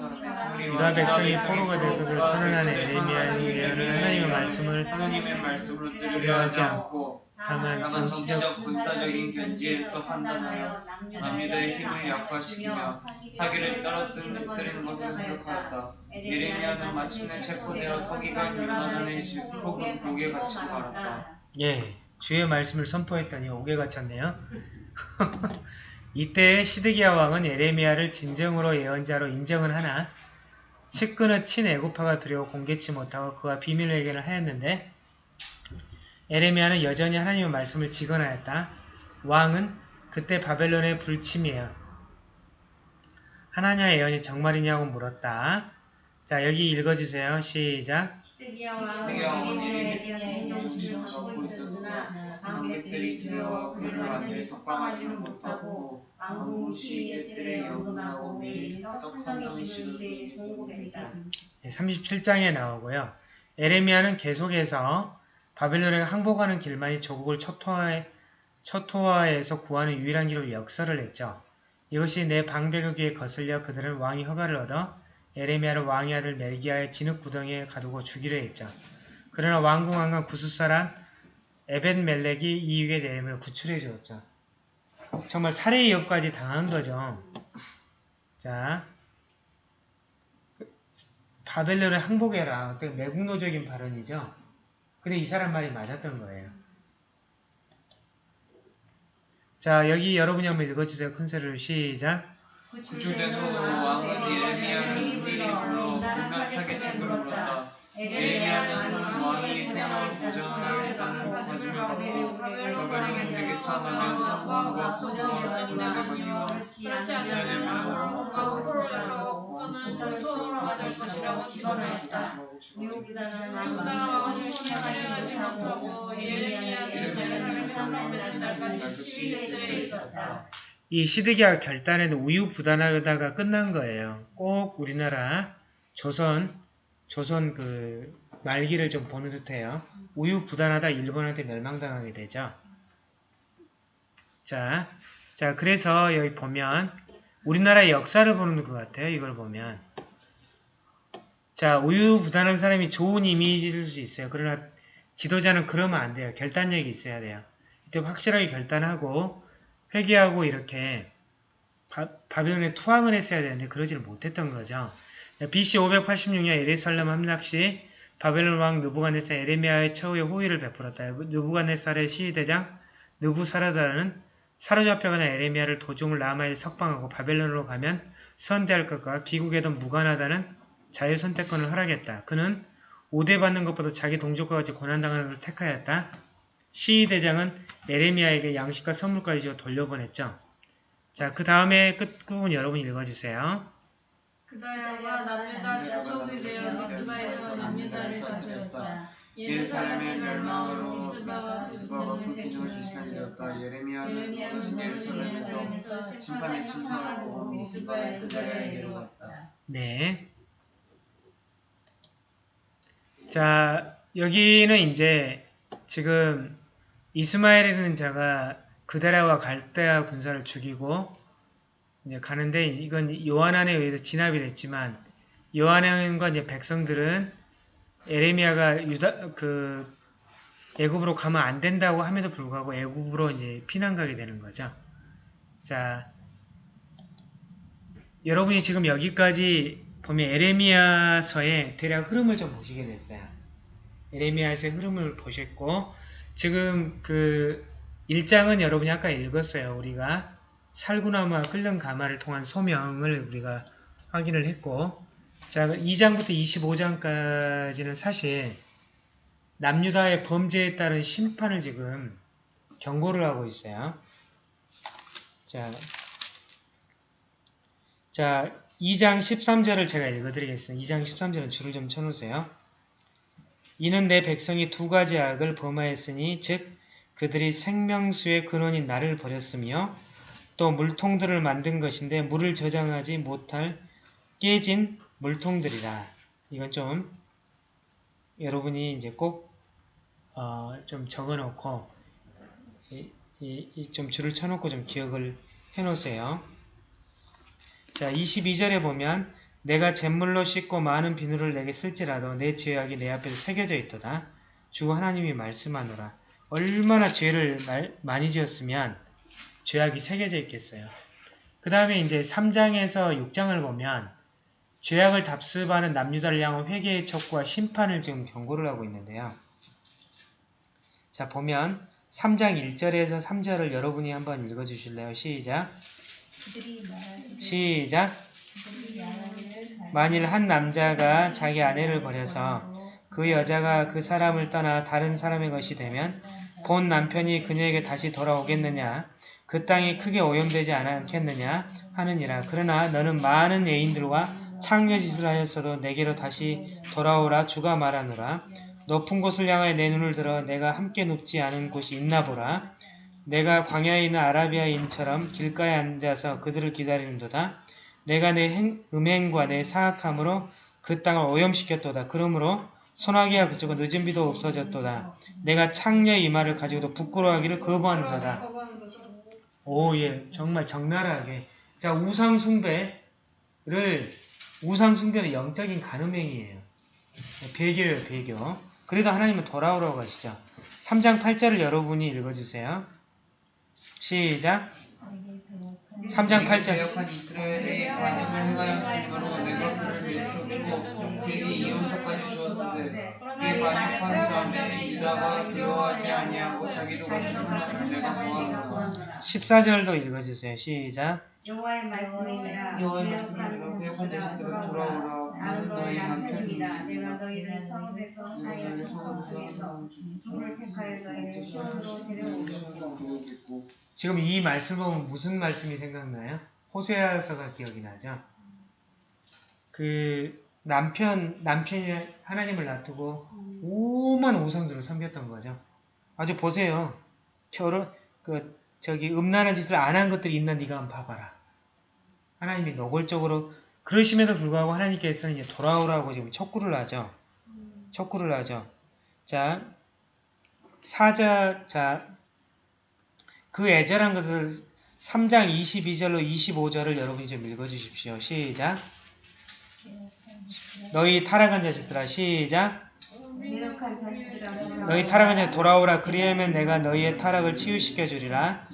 유다 백성이 포로가 될 것을 선언하는 에레미야의 예언을 하나님의 말씀을 하나님의 말씀으로 두려워하지 않고 다만 정치적 군사적인 견지에서 판단하여 남유다의 힘을 약화시키며 사기를 떨어뜨리는 것을 생각하였다. 예레미야는 마침내 체포되어 서기관 요나단의 실폭은 옥에 갇히고 말았다. 예, 주의 말씀을 선포했더니 옥에 갇혔네요. 이때 시드기야 왕은 에레미야를 진정으로 예언자로 인정은 하나 측근의 친애고파가 두려워 공개치 못하고 그와 비밀 회견을 하였는데 에레미야는 여전히 하나님의 말씀을 직언하였다. 왕은 그때 바벨론의 불침이에요. 하나님의 예언이 정말이냐고 물었다. 자 여기 읽어주세요. 시작. 관객들이 두려워 그를 완전히 석방하지는 못하고 왕궁 뜰에 연금하고 매일 씩을 매일 공급했다. 네, 37장에 나오고요. 에레미야는 계속해서 바벨론에 항복하는 길만이 조국을 초토화해, 초토화해서 구하는 유일한 길로 역설을 했죠. 이것이 내 귀에 거슬려 그들은 왕이 허가를 얻어 에레미야를 왕의 아들 멜기야의 진흙 구덩이에 가두고 죽이려 했죠. 그러나 왕궁 왕관 구스사란 에벤 멜렉이 이익의 대임을 구출해 주었죠. 정말 살해 위협까지 당한 거죠. 자, 바벨론을 항복해라. 어떤 매국노적인 발언이죠. 근데 이 사람 말이 맞았던 거예요. 자, 여기 여러분이 한번 읽어주세요. 큰소리를 시작. 구출된 후 왕은 예레미야를 미리 불러 불명하게 책을 물었다. 예레미야는 왕이 생활 보장할 땅을 사주며 받고 바벨론에 되게 투하면 왕과 고통과 그렇지 않으면 왕과 포로로 또는 전투로 맞을 것이라고 직언하였다. 미국이다는 유다 왕을 신뢰하지 못하고 예레미야는 제사를 삼는 날까지 시위에 있었다. 이 시드기야 결단에는 우유부단하다가 끝난 거예요. 꼭 우리나라 조선 조선 그 말기를 좀 보는 듯해요. 우유부단하다 일본한테 멸망당하게 되죠. 자, 자 그래서 여기 보면 우리나라의 역사를 보는 것 같아요. 이걸 보면 자 우유부단한 사람이 좋은 이미지일 수 있어요. 그러나 지도자는 그러면 안 돼요. 결단력이 있어야 돼요. 이때 확실하게 결단하고 회개하고 이렇게 바, 바벨론에 투항을 했어야 되는데 그러지를 못했던 거죠. BC 586년 예루살렘 함락 시 바벨론 왕 느부갓네살 에레미야의 처우에 호의를 베풀었다. 느부갓네살의 시위대장 느부사라다는 사로잡혀가는 에레미야를 도중을 라마에 석방하고 바벨론으로 가면 선대할 것과 귀국에도 무관하다는 자유선택권을 허락했다. 그는 오대받는 것보다 자기 동족과 같이 고난당하는 것을 택하였다. 시위대장은 에레미야에게 양식과 선물까지 주어 돌려보냈죠. 자, 그 다음에 끝 부분 여러분 읽어주세요. 그자야가 남유다 주촉이 되어 미스바에서 남유다를 다스렸다. 예루살렘의 멸망으로 미스바와 불기둥을. 시신하게 되었다. 예레미야는 예레미야는 예루살렘에서 예루살렘에서 심판의 침상을 보고 미스바의 그 자리에 내려갔다. 네. 자, 여기는 이제 지금 이스마엘이라는 자가 그다라와 갈대아 군사를 죽이고 이제 가는데 이건 요한안에 의해서 진압이 됐지만 요한안과 이제 백성들은 에레미야가 유다 그 애굽으로 가면 안 된다고 함에도 불구하고 애굽으로 이제 피난 가게 되는 거죠. 자, 여러분이 지금 여기까지 보면 에레미야서의 대략 흐름을 좀 보시게 됐어요. 에레미야서의 흐름을 보셨고 지금 그 1장은 여러분이 아까 읽었어요. 우리가 살구나무와 끓는 가마를 통한 소명을 우리가 확인을 했고 자 2장부터 25장까지는 사실 남유다의 범죄에 따른 심판을 지금 경고를 하고 있어요. 자, 자 2장 13절을 제가 읽어드리겠습니다. 2장 13절은 줄을 좀 쳐놓으세요. 이는 내 백성이 두 가지 악을 범하였으니 즉 그들이 생명수의 근원인 나를 버렸으며 또 물통들을 만든 것인데 물을 저장하지 못할 깨진 물통들이라. 이건 좀 여러분이 이제 꼭 어, 좀 적어놓고 이, 이, 이 좀 줄을 쳐놓고 좀 기억을 해놓으세요. 자, 22절에 보면 내가 잿물로 씻고 많은 비누를 내게 쓸지라도 내 죄악이 내 앞에서 새겨져 있도다. 주 하나님이 말씀하노라. 얼마나 죄를 말- 많이 지었으면 죄악이 새겨져 있겠어요. 그 다음에 이제 3장에서 6장을 보면 죄악을 답습하는 향한 회개의 척과 심판을 지금 경고를 하고 있는데요. 자 보면 3장 1절에서 3절을 여러분이 한번 읽어주실래요? 시작 시작. 만일 한 남자가 자기 아내를 버려서 그 여자가 그 사람을 떠나 다른 사람의 것이 되면 본 남편이 그녀에게 다시 돌아오겠느냐? 그 땅이 크게 오염되지 않겠느냐? 하느니라. 그러나 너는 많은 애인들과 창녀짓을 하였어도 내게로 다시 돌아오라 주가 말하노라. 높은 곳을 향하여 내 눈을 들어 내가 함께 눕지 않은 곳이 있나 보라 내가 광야에 있는 아라비아인처럼 길가에 앉아서 그들을 기다리는도다 내가 내 행- 음행과 내 사악함으로 그 땅을 오염시켰도다 그러므로 소나기와 그쪽은 늦은 비도 없어졌도다 내가 창녀의 이마를 가지고도 부끄러워하기를 거부하는도다. 오, 예, 정말 적나라하게. 자, 우상 숭배를, 우상 숭배는 영적인 간음행이에요. 배교예요, 배교. 그래도 하나님은 돌아오라고 하시죠. 3장 8절을 여러분이 읽어주세요. 시작. 3장 8절. 배역한 이스라엘의 관음을 행하였으므로 내가 그를 내쫓고 그에게 이혼서까지 주었으되 그의 반역한 자는 유다가 두려워하지 아니하고 자기도 같은 사람을 내가 14절도 읽어주세요. 시작. 여호와의 말씀이니라 여호와의 말씀이니라 돌아오라 나는 너희. 남편입니다 내가 너희를 성읍에서 하여 성읍에서 성을 택하여 너희를 시온으로 데려오겠고 지금 이 말씀 보면 무슨 말씀이 생각나요? 호세아서가 기억이 나죠? 그 남편, 남편이 하나님을 놔두고 오만 우상들을 섬겼던 거죠. 아주 보세요. 저런, 그, 저기, 음란한 짓을 안 한 것들이 있나 네가 한번 봐봐라. 하나님이 노골적으로, 그러심에도 불구하고 하나님께서는 이제 돌아오라고 지금 촉구를 하죠. 촉구를 하죠. 자, 사자, 자, 그 애절한 것을 3장 22절로 25절을 여러분이 좀 읽어주십시오. 시작. 너희 타락한 자식들아 시작. 너희 타락한 자식 돌아오라 그리하면 내가 너희의 타락을 치유시켜 주리라.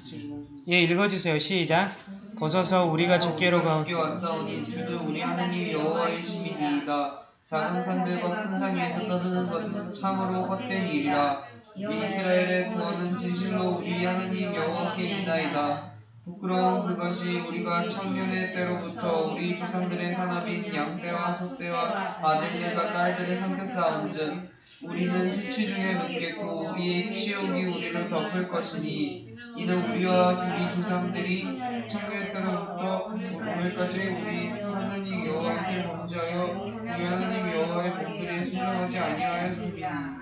예 읽어주세요. 시작. 벗어서 우리가 주께로 가. 왔사오니 주는 우리 하나님 여호와의 시민이이다 작은 산들과 큰 산 위에서 떠드는 것은 참으로 헛된 일이라 이스라엘의 구원은 진실로 우리 하나님 여호와께 있나이다 부끄러운 그것이 우리가 청년의 때로부터 우리 조상들의 산업인 양떼와 소떼와 아들들과 딸들을 삼켰사온즉 우리는 수치 중에 눕겠고 우리의 치욕이 우리를 덮을 것이니 이는 우리와 우리 조상들이 청년의 때로부터 오늘까지 우리 하나님 여호와께 범죄하여 우리 하나님 여호와의 목소리에 순종하지 아니하였습니다.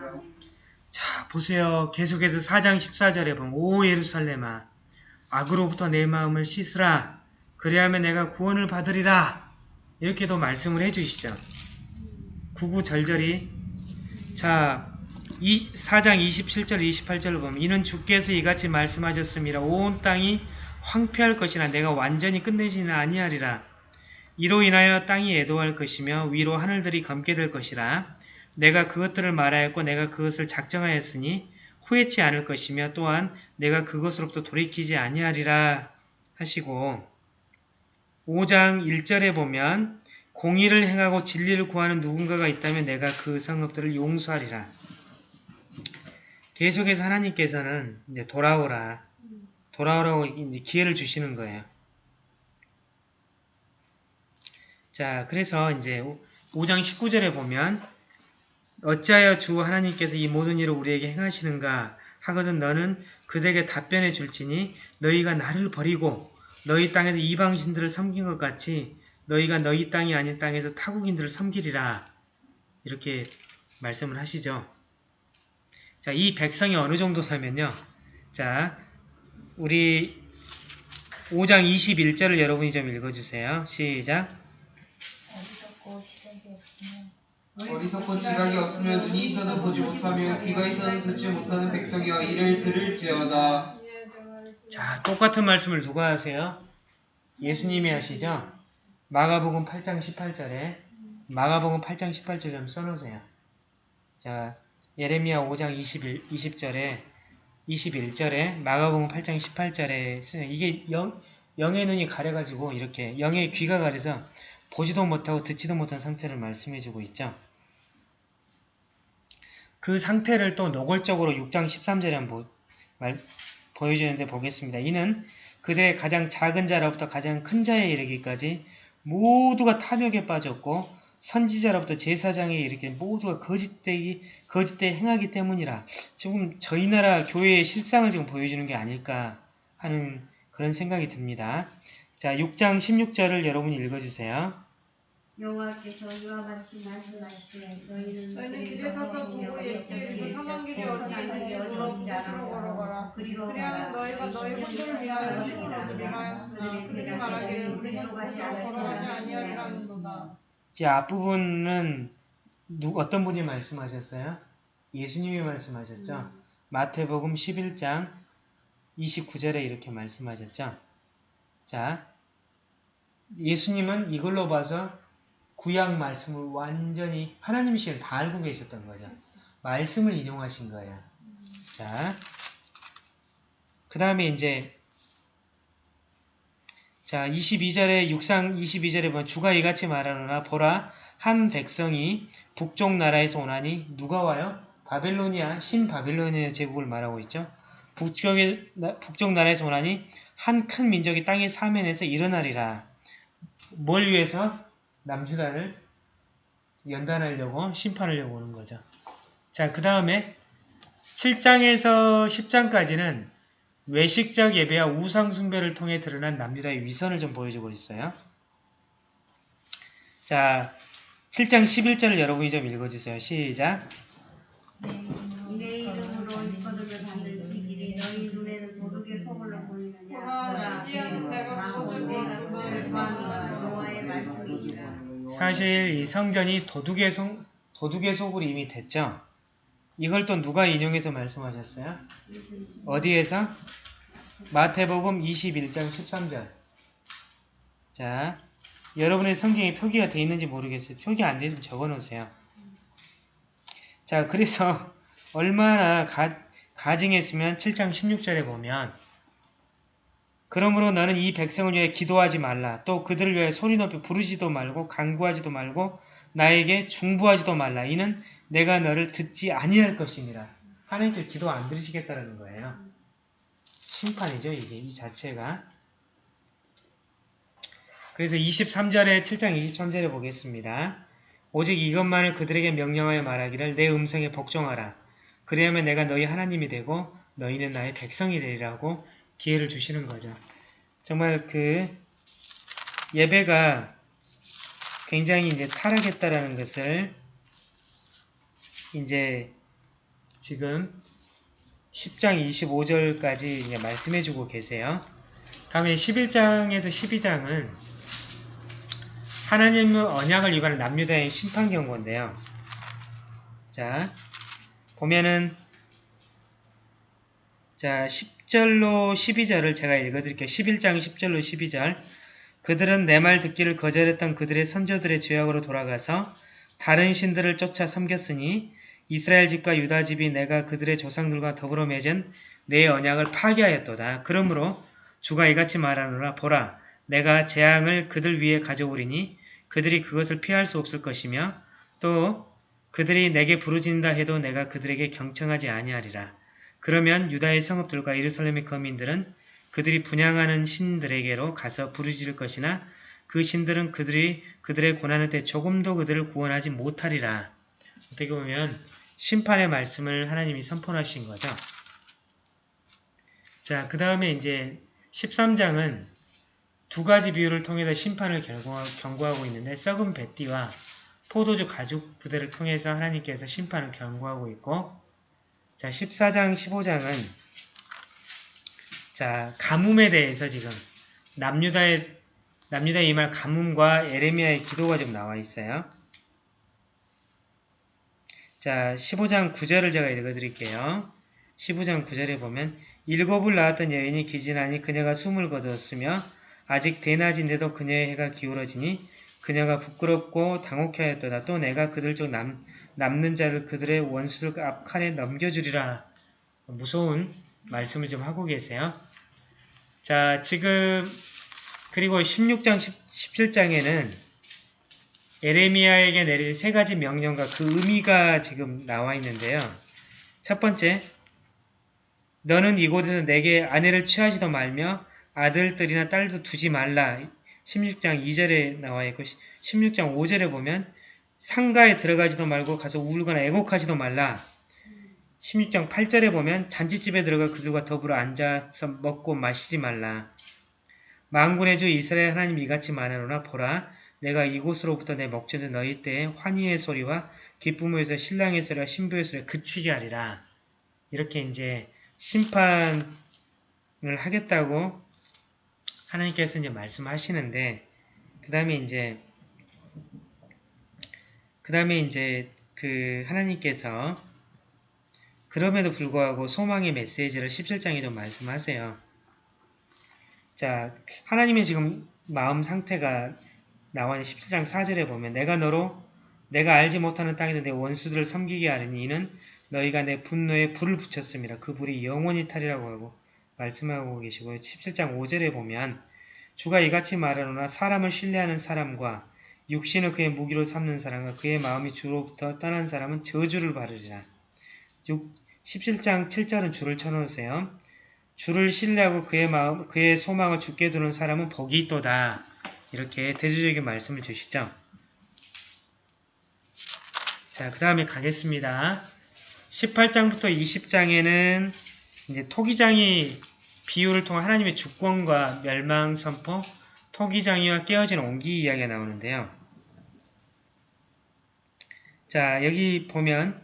자 보세요. 계속해서 4장 14절에 보면 오 예루살렘아 악으로부터 내 마음을 씻으라. 그리하면 내가 구원을 받으리라. 이렇게도 말씀을 해주시죠. 구구절절히 자 이, 4장 27절 28절을 보면 이는 주께서 이같이 말씀하셨습니다. 온 땅이 황폐할 것이나 내가 완전히 끝내지는 아니하리라. 이로 인하여 땅이 애도할 것이며 위로 하늘들이 검게 될 것이라. 내가 그것들을 말하였고 내가 그것을 작정하였으니 후회치 않을 것이며 또한 내가 그것으로부터 돌이키지 아니하리라 하시고 5장 1절에 보면 공의를 행하고 진리를 구하는 누군가가 있다면 내가 그 성읍들을 용서하리라. 계속해서 하나님께서는 이제 돌아오라. 돌아오라고 이제 기회를 주시는 거예요. 자, 그래서 이제 5장 19절에 보면 어찌하여 주 하나님께서 이 모든 일을 우리에게 행하시는가 하거든 너는 그들에게 답변해 줄지니 너희가 나를 버리고 너희 땅에서 이방신들을 섬긴 것 같이 너희가 너희 땅이 아닌 땅에서 타국인들을 섬기리라 이렇게 말씀을 하시죠. 자, 이 백성이 어느 정도 살면요. 자, 우리 5장 21절을 여러분이 좀 읽어주세요. 시작. 시작이 없으면 어리석고 지각이 없으면 눈이 있어도 보지 못하며 귀가 있어도 듣지 못하는 백성이여 이를 들을지어다. 자, 똑같은 말씀을 누가 하세요? 예수님이 하시죠? 마가복음 8장 18절에 마가복음 8장 18절 좀 써놓으세요. 자, 예레미야 5장 21, 20절에 21절에 마가복음 8장 18절에 쓰여 이게 영, 영의 눈이 가려가지고 이렇게 영의 귀가 가려서 보지도 못하고 듣지도 못한 상태를 말씀해주고 있죠. 그 상태를 또 노골적으로 6장 13절에 한번 말, 보여주는데 보겠습니다. 이는 그들의 가장 작은 자로부터 가장 큰 자에 이르기까지 모두가 탐욕에 빠졌고 선지자로부터 제사장에 이르게 모두가 거짓되기 거짓되 행하기 때문이라 지금 저희 나라 교회의 실상을 지금 보여주는 게 아닐까 하는 그런 생각이 듭니다. 자, 6장 16절을 여러분이 읽어주세요. 여호와께서 이와 같이 말씀하시되 너희는 길에 서서 보고 예측 이상한 길이 어디 있는지 물어 보러 걸어가라. 그리로 그리하면 너희가 너희 혼돈을 위하여 신으로 누리라 하였으나 그들이 말하기를 우리는 그곳으로 걸어가지 아니하리라는도다. 제 앞부분은 누, 어떤 분이 말씀하셨어요? 예수님이 말씀하셨죠. 마태복음 11장 29절에 이렇게 말씀하셨죠. 자, 예수님은 이걸로 봐서 구약 말씀을 완전히 하나님이시는 다 알고 계셨던 거죠. 말씀을 인용하신 거예요. 자, 그 다음에 이제 자 22절에 육상 22절에 보면 주가 이같이 말하노라 보라 한 백성이 북쪽 나라에서 오나니 누가 와요? 바벨로니아 신바벨로니아 제국을 말하고 있죠. 북쪽에, 나- 북쪽 나라에서 오나니 한 큰 민족이 땅의 사면에서 일어나리라. 뭘 위해서? 남주다를 연단하려고 심판하려고 오는 거죠. 자, 그 다음에 7장에서 10장까지는 외식적 예배와 우상 숭배를 통해 드러난 남유다의 위선을 좀 보여주고 있어요. 자, 7장 11절을 여러분이 좀 읽어주세요. 시작. 내 사실 이 성전이 도둑의, 속, 도둑의 속으로 이미 됐죠. 이걸 또 누가 인용해서 말씀하셨어요? 어디에서? 마태복음 21장 13절. 자, 여러분의 성경에 표기가 되어 있는지 모르겠어요. 표기 안 되면 적어놓으세요. 자, 그래서 얼마나 가, 가증했으면 7장 16절에 보면 그러므로 너는 이 백성을 위해 기도하지 말라. 또 그들을 위해 소리 높이 부르지도 말고 간구하지도 말고 나에게 중부하지도 말라. 이는 내가 너를 듣지 아니할 것이니라. 하나님께 기도 안 들으시겠다는 거예요. 심판이죠, 이게 이 자체가. 그래서 23절에 7장 23절에 보겠습니다. 오직 이것만을 그들에게 명령하여 말하기를 내 음성에 복종하라. 그리하면 내가 너희 하나님이 되고 너희는 나의 백성이 되리라고 기회를 주시는 거죠. 정말 그 예배가 굉장히 이제 타락했다라는 것을 이제 지금 10장 25절까지 이제 말씀해주고 계세요. 다음에 11장에서 12장은 하나님의 언약을 위반한 남유다의 심판 경고인데요. 자, 보면은 자, 10절로 12절을 제가 읽어드릴게요. 11장 10절로 12절 그들은 내 말 듣기를 거절했던 그들의 선조들의 죄악으로 돌아가서 다른 신들을 쫓아 섬겼으니 이스라엘 집과 유다 집이 내가 그들의 조상들과 더불어 맺은 내 언약을 파괴하였도다. 그러므로 주가 이같이 말하노라 보라 내가 재앙을 그들 위에 가져오리니 그들이 그것을 피할 수 없을 것이며 또 그들이 내게 부르짖는다 해도 내가 그들에게 경청하지 아니하리라. 그러면 유다의 성읍들과 예루살렘의 거민들은 그들이 분양하는 신들에게로 가서 부르짖을 것이나 그 신들은 그들이 그들의 고난의 때 조금도 그들을 구원하지 못하리라. 어떻게 보면 심판의 말씀을 하나님이 선포하신 거죠. 자, 그 다음에 이제 13장은 두 가지 비유를 통해서 심판을 경고하, 경고하고 있는데 썩은 뱃띠와 포도주 가죽 부대를 통해서 하나님께서 심판을 경고하고 있고 자 14장 15장은 자 가뭄에 대해서 지금 남유다의 남유다의 이말 가뭄과 에레미야의 기도가 좀 나와 있어요. 자 15장 9절을 제가 읽어 드릴게요. 15장 9절에 보면 일곱을 낳았던 여인이 기진하니 그녀가 숨을 거두었으며 아직 대낮인데도 그녀의 해가 기울어지니 그녀가 부끄럽고 당혹해 하였도다. 또 내가 그들 중 남, 남는 자를 그들의 원수들 앞칸에 넘겨주리라. 무서운 말씀을 좀 하고 계세요. 자, 지금 그리고 16장, 17장에는 에레미야에게 내린 세 가지 명령과 그 의미가 지금 나와 있는데요. 첫 번째, 너는 이곳에서 내게 아내를 취하지도 말며 아들들이나 딸도 두지 말라. 16장 2절에 나와 있고 16장 5절에 보면 상가에 들어가지도 말고 가서 울거나 애곡하지도 말라. 16장 8절에 보면 잔치집에 들어가 그들과 더불어 앉아서 먹고 마시지 말라. 만군의 주 이스라엘 하나님 이같이 말하노라 보라 내가 이곳으로부터 내 목전에 너희 때에 환희의 소리와 기쁨에서 신랑의 소리와 신부의 소리가 그치게 하리라. 이렇게 이제 심판을 하겠다고 하나님께서 이제 말씀하시는데 그 다음에 이제 그 다음에 이제 그 하나님께서 그럼에도 불구하고 소망의 메시지를 17장에도 말씀하세요. 자, 하나님의 지금 마음 상태가 나와 있는 17장 4절에 보면 내가 너로 내가 알지 못하는 땅에서 내 원수들을 섬기게 하리니 이는 너희가 내 분노에 불을 붙였습니다. 그 불이 영원히 타리라고 하고 말씀하고 계시고요. 17장 5절에 보면 주가 이같이 말하노나 사람을 신뢰하는 사람과 육신을 그의 무기로 삼는 사람과 그의 마음이 주로부터 떠난 사람은 저주를 받으리라. 17장 7절은 주를 쳐놓으세요. 주를 신뢰하고 그의 마음, 그의 소망을 죽게 두는 사람은 복이 있도다. 이렇게 대조적인 말씀을 주시죠. 자, 그 다음에 가겠습니다. 18장부터 20장에는 이제 토기장이 비유를 통한 하나님의 주권과 멸망 선포, 토기장이와 깨어진 옹기 이야기가 나오는데요. 자, 여기 보면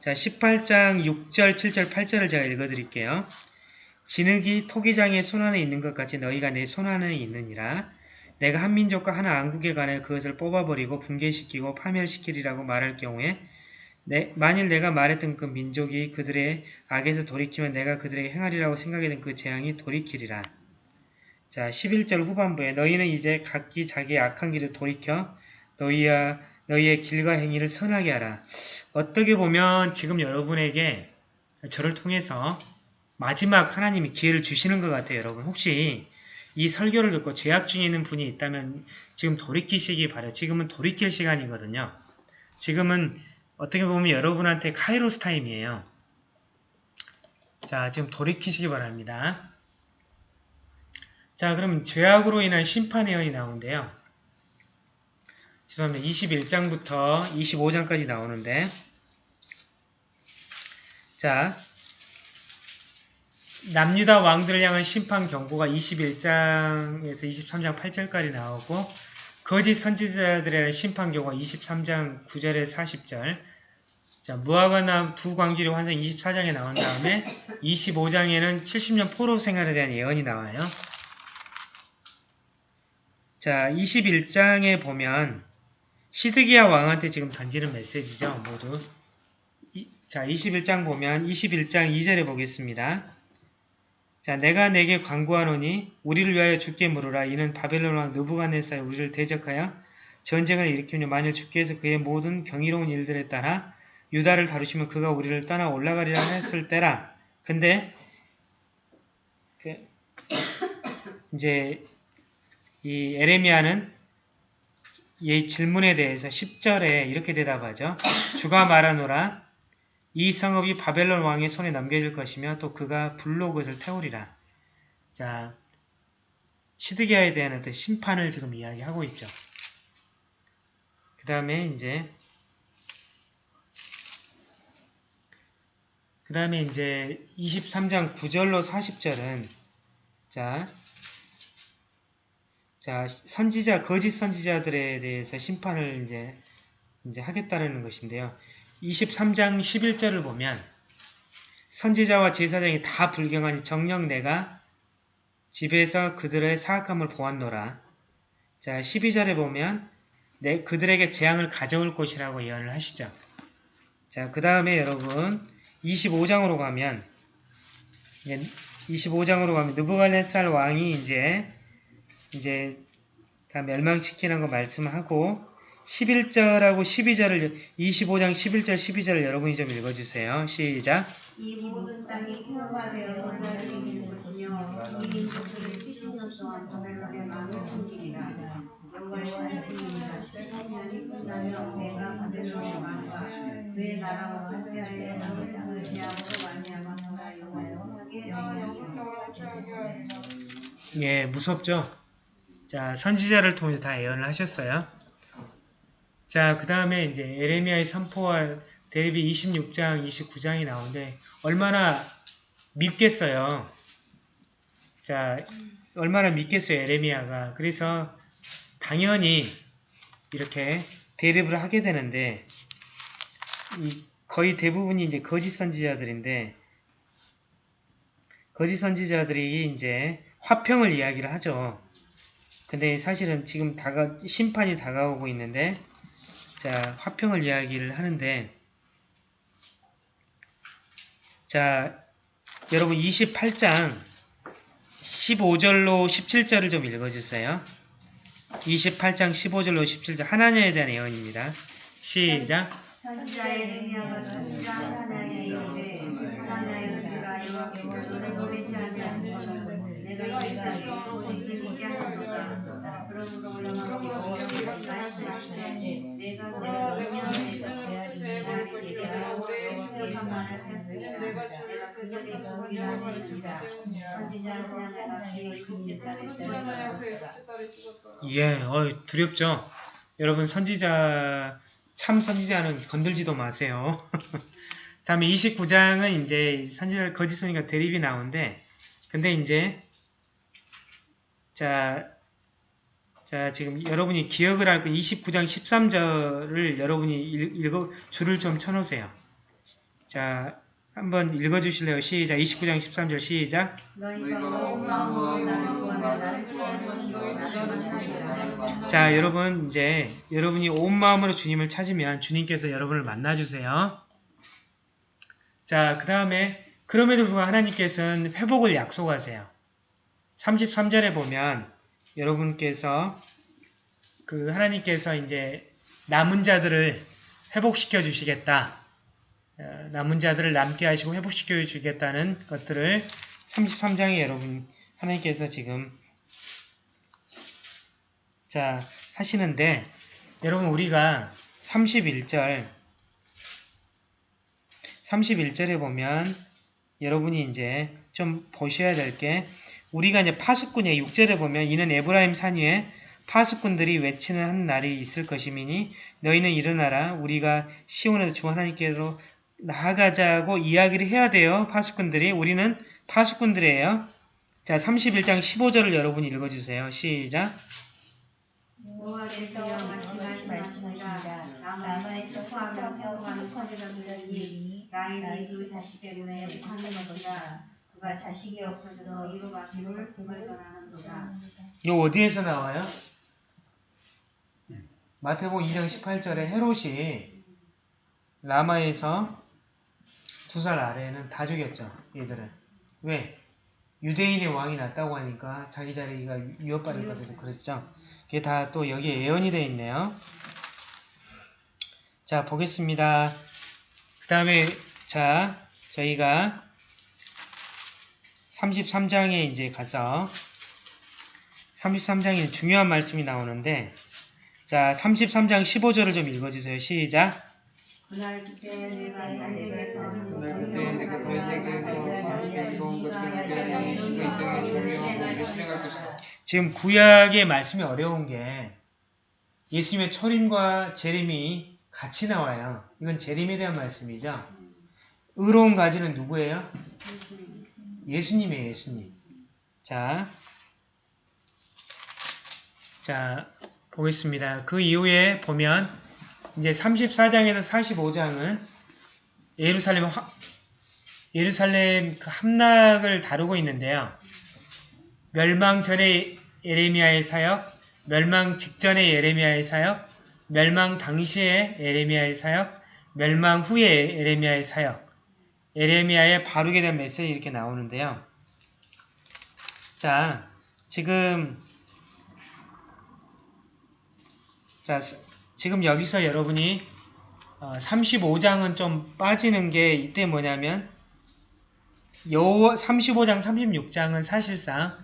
자, 18장 6절, 7절, 8절을 제가 읽어드릴게요. 진흙이 토기장의 손안에 있는 것 같이 너희가 내 손안에 있느니라. 내가 한 민족과 한 왕국에 관해 그것을 뽑아버리고 붕괴시키고 파멸시키리라고 말할 경우에 내, 만일 내가 말했던 그 민족이 그들의 악에서 돌이키면 내가 그들에게 행하리라고 생각했던 그 재앙이 돌이키리라. 자, 11절 후반부에 너희는 이제 각기 자기의 악한 길을 돌이켜 너희야 너희의 길과 행위를 선하게 하라. 어떻게 보면 지금 여러분에게 저를 통해서 마지막 하나님이 기회를 주시는 것 같아요. 여러분 혹시 이 설교를 듣고 죄악 중에 있는 분이 있다면 지금 돌이키시기 바래요. 지금은 돌이킬 시간이거든요. 지금은 어떻게 보면 여러분한테 카이로스 타임이에요. 자, 지금 돌이키시기 바랍니다. 자, 그럼 죄악으로 인한 심판의 연이 나오는데요. 죄송합니다. 21장부터 25장까지 나오는데 자, 남유다 왕들을 향한 심판 경고가 21장에서 23장 8절까지 나오고 거짓 선지자들에 대한 심판 경고가 23장 9절에 40절 자, 무화과나 두 광주리 환상 24장에 나온 다음에 25장에는 70년 포로 생활에 대한 예언이 나와요. 자, 21장에 보면 시드기야 왕한테 지금 던지는 메시지죠, 모두. 이, 자, 21장 보면 21장 2절에 보겠습니다. 자, 내가 내게 광고하노니 우리를 위하여 죽게 물으라. 이는 바벨론 왕 느부갓네살이 우리를 대적하여 전쟁을 일으키며 만일 주께서 그의 모든 경이로운 일들에 따라 유다를 다루시면 그가 우리를 떠나 올라가리라 했을 때라. 근데 그 이제 이 에레미야는 이 질문에 대해서 10절에 이렇게 대답하죠. 주가 말하노라. 이 성읍이 바벨론 왕의 손에 넘겨질 것이며 또 그가 불로 그것을 태우리라. 자, 시드기야에 대한 어떤 심판을 지금 이야기하고 있죠. 그 다음에 이제 그 다음에 이제 23장 9절로 40절은 자, 자 선지자 거짓 선지자들에 대해서 심판을 이제 이제 하겠다라는 것인데요. 23장 11절을 보면 선지자와 제사장이 다 불경하니 정녕 내가 집에서 그들의 사악함을 보았노라. 자 12절에 보면 내 그들에게 재앙을 가져올 것이라고 예언을 하시죠. 자 그 다음에 여러분 25장으로 가면 25장으로 가면 느부갈네살 왕이 이제 이제 다 멸망시키는 거 말씀하고 11절하고 12절을 25장 11절 12절을 여러분이 좀 읽어주세요. 시작. 이 모든 땅이 평화가 되어 기다리는 것이며 이 민족들은 70년 동안 바벨론의 마음을 숨기리라 여호와의 말씀입니다 70년이 끝나면 내가 바벨론의 왕과 그의 나라와 함께하여 그 제약으로 말미암아 그가 여호와의 하게 되리라 예, 무섭죠? 자, 선지자를 통해서 다 예언을 하셨어요. 자, 그 다음에 이제 에레미야의 선포와 대립이 26장, 29장이 나오는데 얼마나 믿겠어요. 자, 얼마나 믿겠어요, 에레미야가. 그래서 당연히 이렇게 대립을 하게 되는데 이 거의 대부분이 이제 거짓 선지자들인데 거짓 선지자들이 이제 화평을 이야기를 하죠. 근데 사실은 지금 다가 심판이 다가오고 있는데 자 화평을 이야기를 하는데 자 여러분 28장 15절로 17절을 좀 읽어주세요. 28장 15절로 17절 하나님에 대한 예언입니다. 시작 선지자 에레미야가 선지자 하나님의 이르되 하나님의 들으라 여호와께서 너를 보내지 아니하시거든 예, 어, 두렵죠? 여러분 선지자 참 선지자는 건들지도 마세요. 다음에 29장은 이제 선지자 거짓 선지가 대립이 나오는데 근데 이제 자, 자 지금 여러분이 기억을 할그 29장 13절을 여러분이 읽, 읽어 줄을 좀 쳐놓으세요. 자, 한번 읽어주실래요? 시작. 29장 13절 시작. 자, 여러분 이제 여러분이 온 마음으로 주님을 찾으면 주님께서 여러분을 만나주세요. 자, 그 다음에 그럼에도 불구하고 하나님께서는 회복을 약속하세요. 33절에 보면 여러분께서 그 하나님께서 이제 남은 자들을 회복시켜 주시겠다. 어, 남은 자들을 남게 하시고 회복시켜 주시겠다는 것들을 33장에 여러분 하나님께서 지금 자, 하시는데, 여러분, 우리가 31절, 31절에 보면, 여러분이 이제 좀 보셔야 될 게, 우리가 이제 파수꾼의 6절에 보면, 이는 에브라임 산 위에 파수꾼들이 외치는 한 날이 있을 것이미니, 너희는 일어나라. 우리가 시온에서 주 하나님께로 나아가자고 이야기를 해야 돼요. 파수꾼들이. 우리는 파수꾼들이에요. 자, 31장 15절을 여러분이 읽어주세요. 시작. 그가 자식이 없어서 이로 막기를 복을 전하는도다. 이 어디에서 나와요? 마태복음 2장 18절에 헤롯이 라마에서 두 살 아래에는 다 죽였죠. 얘들은. 왜? 유대인의 왕이 났다고 하니까 자기 자리가 위협받을 것에도 그랬죠. 그게 다 또 여기에 예언이 되어 있네요. 자, 보겠습니다. 그 다음에, 자, 저희가 33장에 이제 가서 33장에 중요한 말씀이 나오는데 자, 33장 15절을 좀 읽어주세요. 시작. 그날 그때 내가 달에게서 그날 그때 내가 다윗에게서 이로운 것들을 빼앗아 저희 땅에 정의와 공의를 실행할 것이다. 지금 구약의 말씀이 어려운 게 예수님의 초림과 재림이 같이 나와요. 이건 재림에 대한 말씀이죠. 의로운 가지는 누구예요? 예수님이에요, 예수님. 자, 자, 보겠습니다. 그 이후에 보면 이제 34장에서 45장은 예루살렘 화, 예루살렘 그 함락을 다루고 있는데요. 멸망 전에 예레미야의 사역, 멸망 직전의 예레미야의 사역, 멸망 당시의 예레미야의 사역, 멸망 후의 예레미야의 사역, 예레미야의 바르게 된 메시지 이렇게 나오는데요. 자, 지금 자, 지금 여기서 여러분이 어, 35장은 좀 빠지는 게 이때 뭐냐면 요 35장, 36장은 사실상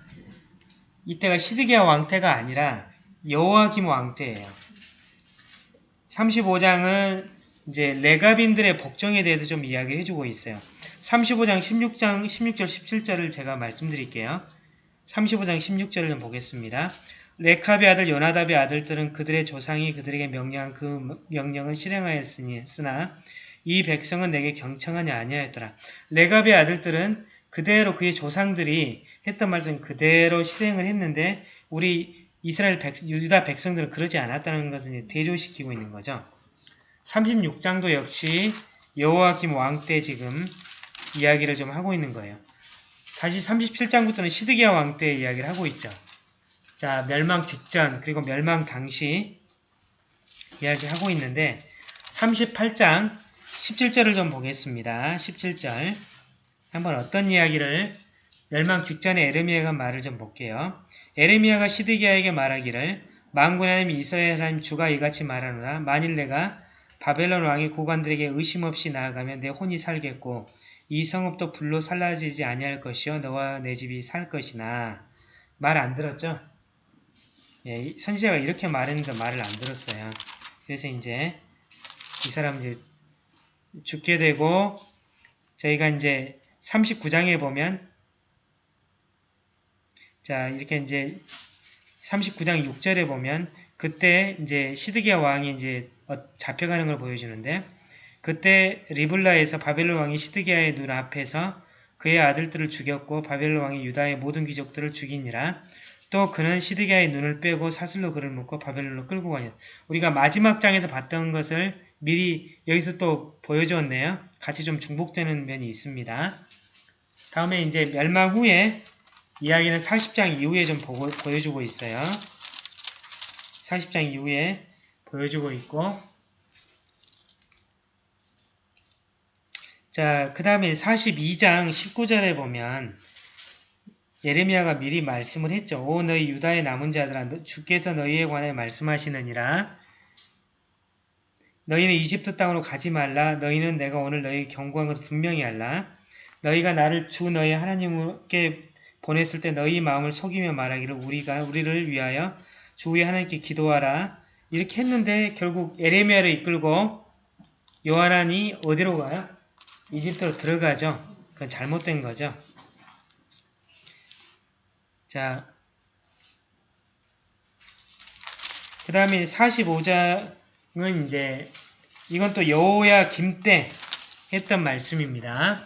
이때가 시드기야 왕태가 아니라 여호와김 왕태예요. 35장은 이제 레가빈들의 복종에 대해서 좀 이야기해 주고 있어요. 35장 16장 16절 17절을 제가 말씀드릴게요. 35장 16절을 좀 보겠습니다. 레캅의 아들 요나답의 아들들은 그들의 조상이 그들에게 명령한 그 명령을 실행하였으니 쓰나 이 백성은 내게 경청하냐 아니하였더라. 레갑의 아들들은 그대로 그의 조상들이 했던 말씀 그대로 실행을 했는데 우리 이스라엘 백, 유다 백성들은 그러지 않았다는 것을 대조시키고 있는 거죠. 36장도 역시 여호와김 왕 때 지금 이야기를 좀 하고 있는 거예요. 다시 37장부터는 시드기야 왕 때 이야기를 하고 있죠. 자, 멸망 직전 그리고 멸망 당시 이야기하고 있는데 38장 17절을 좀 보겠습니다. 17절 한번 어떤 이야기를 멸망 직전에 에르미야가 말을 좀 볼게요. 에르미야가 시드기야에게 말하기를 만군의 하나님 이스라엘 하나님 주가 이같이 말하노라 만일 내가 바벨론 왕의 고관들에게 의심 없이 나아가면 내 혼이 살겠고 이 성읍도 불로 살라지지 아니할 것이요 너와 내 집이 살 것이나 말 안 들었죠? 예, 이 선지자가 이렇게 말했는데 말을 안 들었어요. 그래서 이제 이 사람 이제 죽게 되고 저희가 이제 39장에 보면 자 이렇게 이제 39장 6절에 보면 그때 이제 시드기야 왕이 이제 어, 잡혀가는 걸 보여주는데 그때 리블라에서 바벨론 왕이 시드기야의 눈 앞에서 그의 아들들을 죽였고 바벨론 왕이 유다의 모든 귀족들을 죽이니라 또 그는 시드기야의 눈을 빼고 사슬로 그를 묶고 바벨론으로 끌고 가니 우리가 마지막 장에서 봤던 것을 미리 여기서 또 보여주었네요. 같이 좀 중복되는 면이 있습니다. 다음에 이제 멸망 후에 이야기는 40장 이후에 좀 보고, 보여주고 있어요. 40장 이후에 보여주고 있고 자, 그 다음에 42장 19절에 보면 예레미야가 미리 말씀을 했죠. 오 너희 유다의 남은 자들아 주께서 너희에 관해 말씀하시느니라 너희는 이집트 땅으로 가지 말라. 너희는 내가 오늘 너희 경고한 것을 분명히 알라. 너희가 나를 주 너희 하나님께 보냈을 때 너희 마음을 속이며 말하기를 우리가 우리를 위하여 주 위에 하나님께 기도하라. 이렇게 했는데 결국 에레미야를 이끌고 요하난이 어디로 가요? 이집트로 들어가죠. 그건 잘못된 거죠. 자, 그 다음에 45장은 이제 이건 또 여호야 김때 했던 말씀입니다.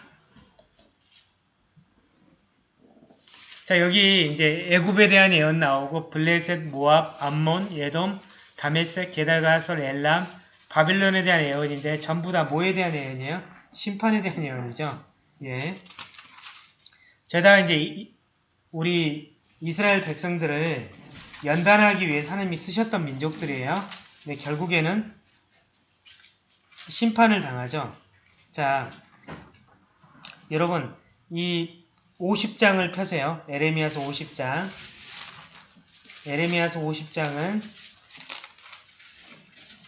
자 여기 이제 애굽에 대한 예언 나오고 블레셋, 모압, 암몬, 예돔, 다메섹, 게달가솔, 엘람, 바빌론에 대한 예언인데 전부 다 뭐에 대한 예언이에요? 심판에 대한 예언이죠. 예. 제가 이제 우리 이스라엘 백성들을 연단하기 위해 하나님이 쓰셨던 민족들이에요. 근데 결국에는 심판을 당하죠. 자, 여러분 이 50장을 펴세요. 에레미야서 50장. 에레미야서 50장은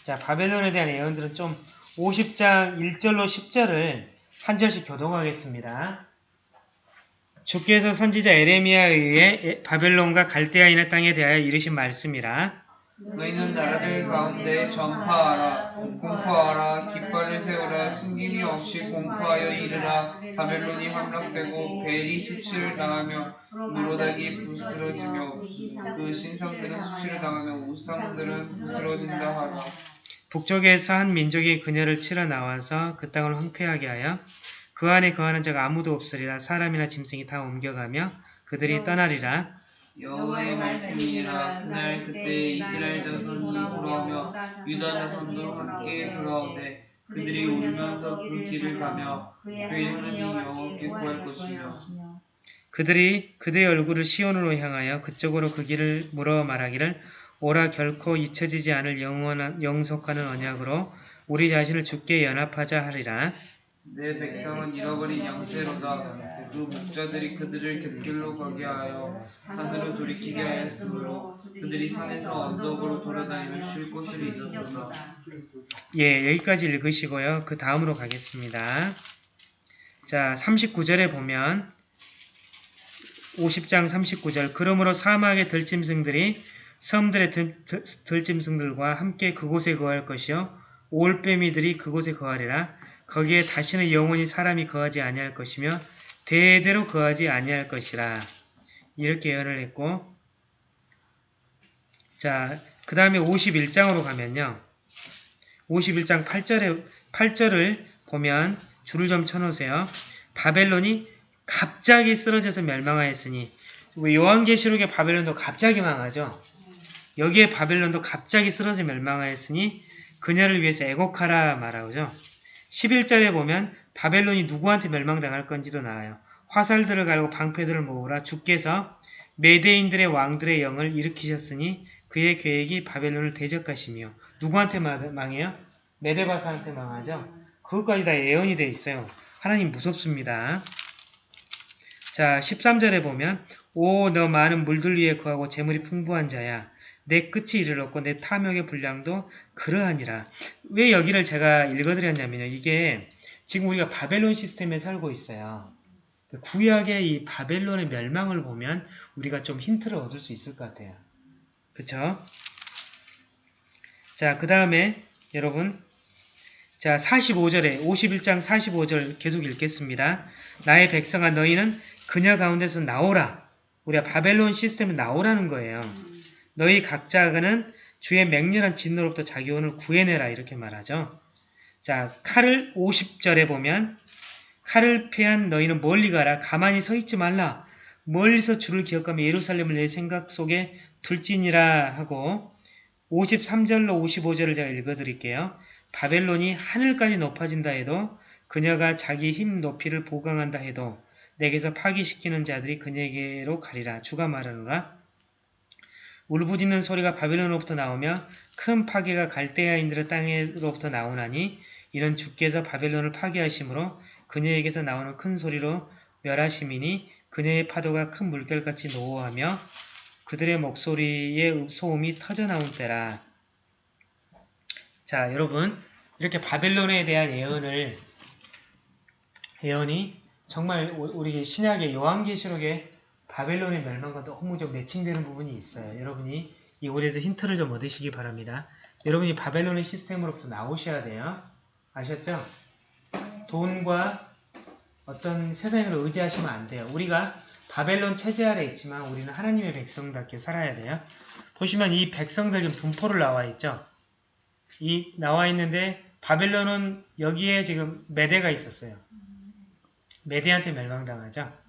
자 바벨론에 대한 예언들은 좀 50장 1절로 10절을 한 절씩 교독하겠습니다. 주께서 선지자 에레미야에 의해 바벨론과 갈대아인의 땅에 대하여 이르신 말씀이라. 너희는 나라들 가운데 전파하라 공포하라 깃발을 세우라 숨김이 없이 공포하여 이르라 바벨론이 함락되고 벨이 수치를 당하며 무로닥이 부스러지며 그 신성들은 수치를 당하며 우상들은 부스러진다 하라 북쪽에서 한 민족이 그녀를 치러 나와서 그 땅을 황폐하게 하여 그 안에 거하는 자가 아무도 없으리라 사람이나 짐승이 다 옮겨가며 그들이 떠나리라. 여호와의 말씀이니라. 그날 그때 이스라엘 자손이 돌아오며 유다 자손도 함께 돌아오되 그들이 울면서 그 길을 가며 그의 하나님 여호와께 구할 것이며 그들이 그들의 얼굴을 시온으로 향하여 그쪽으로 그 길을 물어 말하기를 오라 결코 잊혀지지 않을 영원한 영속하는 언약으로 우리 자신을 주께 연합하자 하리라 내 백성은 잃어버린 영재로다 또 목자들이 그들을 곁길로 가게 하여 산으로 돌이키게 하였으므로 그들이 산에서 언덕으로 돌아다니며 쉴 곳을 잊었도다. 예, 여기까지 읽으시고요. 그 다음으로 가겠습니다. 자, 39절에 보면 50장 39절 그러므로 사막의 들짐승들이 섬들의 들, 들, 들짐승들과 함께 그곳에 거할 것이요 올빼미들이 그곳에 거하리라 거기에 다시는 영원히 사람이 거하지 아니할 것이며 대대로 거하지 아니할 것이라 이렇게 예언을 했고 자, 그 다음에 51장으로 가면요. 51장 8절에 8절을 보면 줄을 좀 쳐놓으세요. 바벨론이 갑자기 쓰러져서 멸망하였으니 왜 요한계시록의 바벨론도 갑자기 망하죠. 여기에 바벨론도 갑자기 쓰러져 멸망하였으니 그녀를 위해서 애곡하라 말하죠. 11절에 보면 바벨론이 누구한테 멸망당할 건지도 나와요. 화살들을 갈고 방패들을 모으라 주께서 메대인들의 왕들의 영을 일으키셨으니 그의 계획이 바벨론을 대적하시며 누구한테 망해요? 메데바사한테 망하죠. 그것까지 다 예언이 돼 있어요. 하나님 무섭습니다. 자 13절에 보면 오 너 많은 물들 위에 거하고 재물이 풍부한 자야 내 끝이 이르렀고 내 탐욕의 분량도 그러하니라. 왜 여기를 제가 읽어드렸냐면요. 이게 지금 우리가 바벨론 시스템에 살고 있어요. 구약의 이 바벨론의 멸망을 보면 우리가 좀 힌트를 얻을 수 있을 것 같아요. 그쵸? 자, 그 다음에 여러분 자 45절에 51장 45절 계속 읽겠습니다. 나의 백성아 너희는 그녀 가운데서 나오라. 우리가 바벨론 시스템은 나오라는 거예요. 너희 각자는 주의 맹렬한 진노로부터 자기 혼을 구해내라 이렇게 말하죠. 자 칼을 50절에 보면 칼을 패한 너희는 멀리 가라. 가만히 서 있지 말라. 멀리서 주를 기억하며 예루살렘을 내 생각 속에 둘지니라 하고 53절로 55절을 제가 읽어드릴게요. 바벨론이 하늘까지 높아진다 해도 그녀가 자기 힘 높이를 보강한다 해도 내게서 파기시키는 자들이 그녀에게로 가리라. 주가 말하노라. 울부짖는 소리가 바벨론으로부터 나오며 큰 파괴가 갈대아인들의 땅으로부터 나오나니 이런 주께서 바벨론을 파괴하심으로 그녀에게서 나오는 큰 소리로 멸하심이니 그녀의 파도가 큰 물결같이 노호하며 그들의 목소리의 소음이 터져나온 때라. 자 여러분 이렇게 바벨론에 대한 예언을 예언이 정말 우리 신약의 요한계시록에 바벨론의 멸망과 너무 좀 매칭되는 부분이 있어요. 여러분이 이곳에서 힌트를 좀 얻으시기 바랍니다. 여러분이 바벨론의 시스템으로부터 나오셔야 돼요. 아셨죠? 돈과 어떤 세상을 의지하시면 안 돼요. 우리가 바벨론 체제 아래 있지만 우리는 하나님의 백성답게 살아야 돼요. 보시면 이 백성들 지금 분포를 나와 있죠. 이 나와 있는데 바벨론은 여기에 지금 메대가 있었어요. 메대한테 멸망당하죠.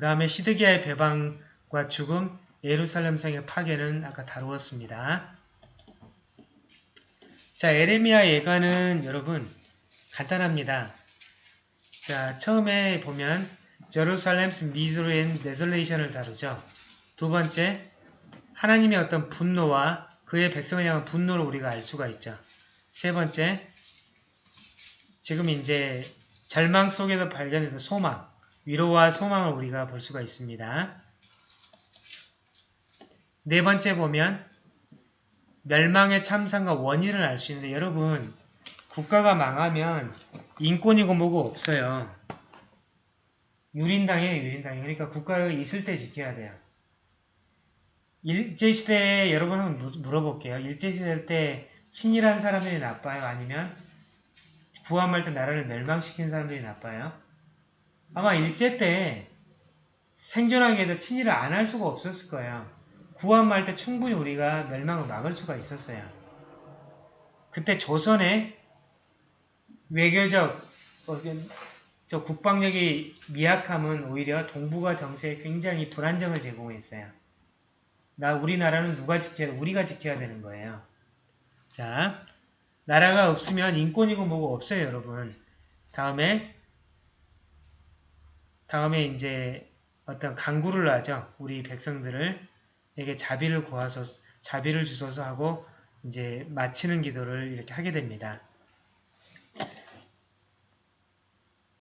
그 다음에 시드기야의 배방과 죽음, 예루살렘 성의 파괴는 아까 다루었습니다. 자, 에레미야 예가는 여러분 간단합니다. 자, 처음에 보면 제루살렘's misery and desolation을 다루죠. 두 번째, 하나님의 어떤 분노와 그의 백성을 향한 분노를 우리가 알 수가 있죠. 세 번째, 지금 이제 절망 속에서 발견해서 소망, 위로와 소망을 우리가 볼 수가 있습니다. 네 번째 보면 멸망의 참상과 원인을 알 수 있는데 여러분 국가가 망하면 인권이고 뭐고 없어요. 유린당이에요. 유린당이. 그러니까 국가가 있을 때 지켜야 돼요. 일제시대에 여러분 한번 물어볼게요. 일제시대 때 친일한 사람들이 나빠요? 아니면 구함할 때 나라를 멸망시킨 사람들이 나빠요? 아마 일제 때 생존하기 위해서 친일을 안 할 수가 없었을 거예요. 구함할 때 충분히 우리가 멸망을 막을 수가 있었어요. 그때 조선의 외교적 어, 저 국방력이 미약함은 오히려 동북아 정세에 굉장히 불안정을 제공했어요. 나 우리나라는 누가 지켜야 우리가 지켜야 되는 거예요. 자, 나라가 없으면 인권이고 뭐고 없어요, 여러분. 다음에 다음에 이제 어떤 강구를 하죠. 우리 백성들을 에게 자비를 구하소 자비를 주소서 하고 이제 마치는 기도를 이렇게 하게 됩니다.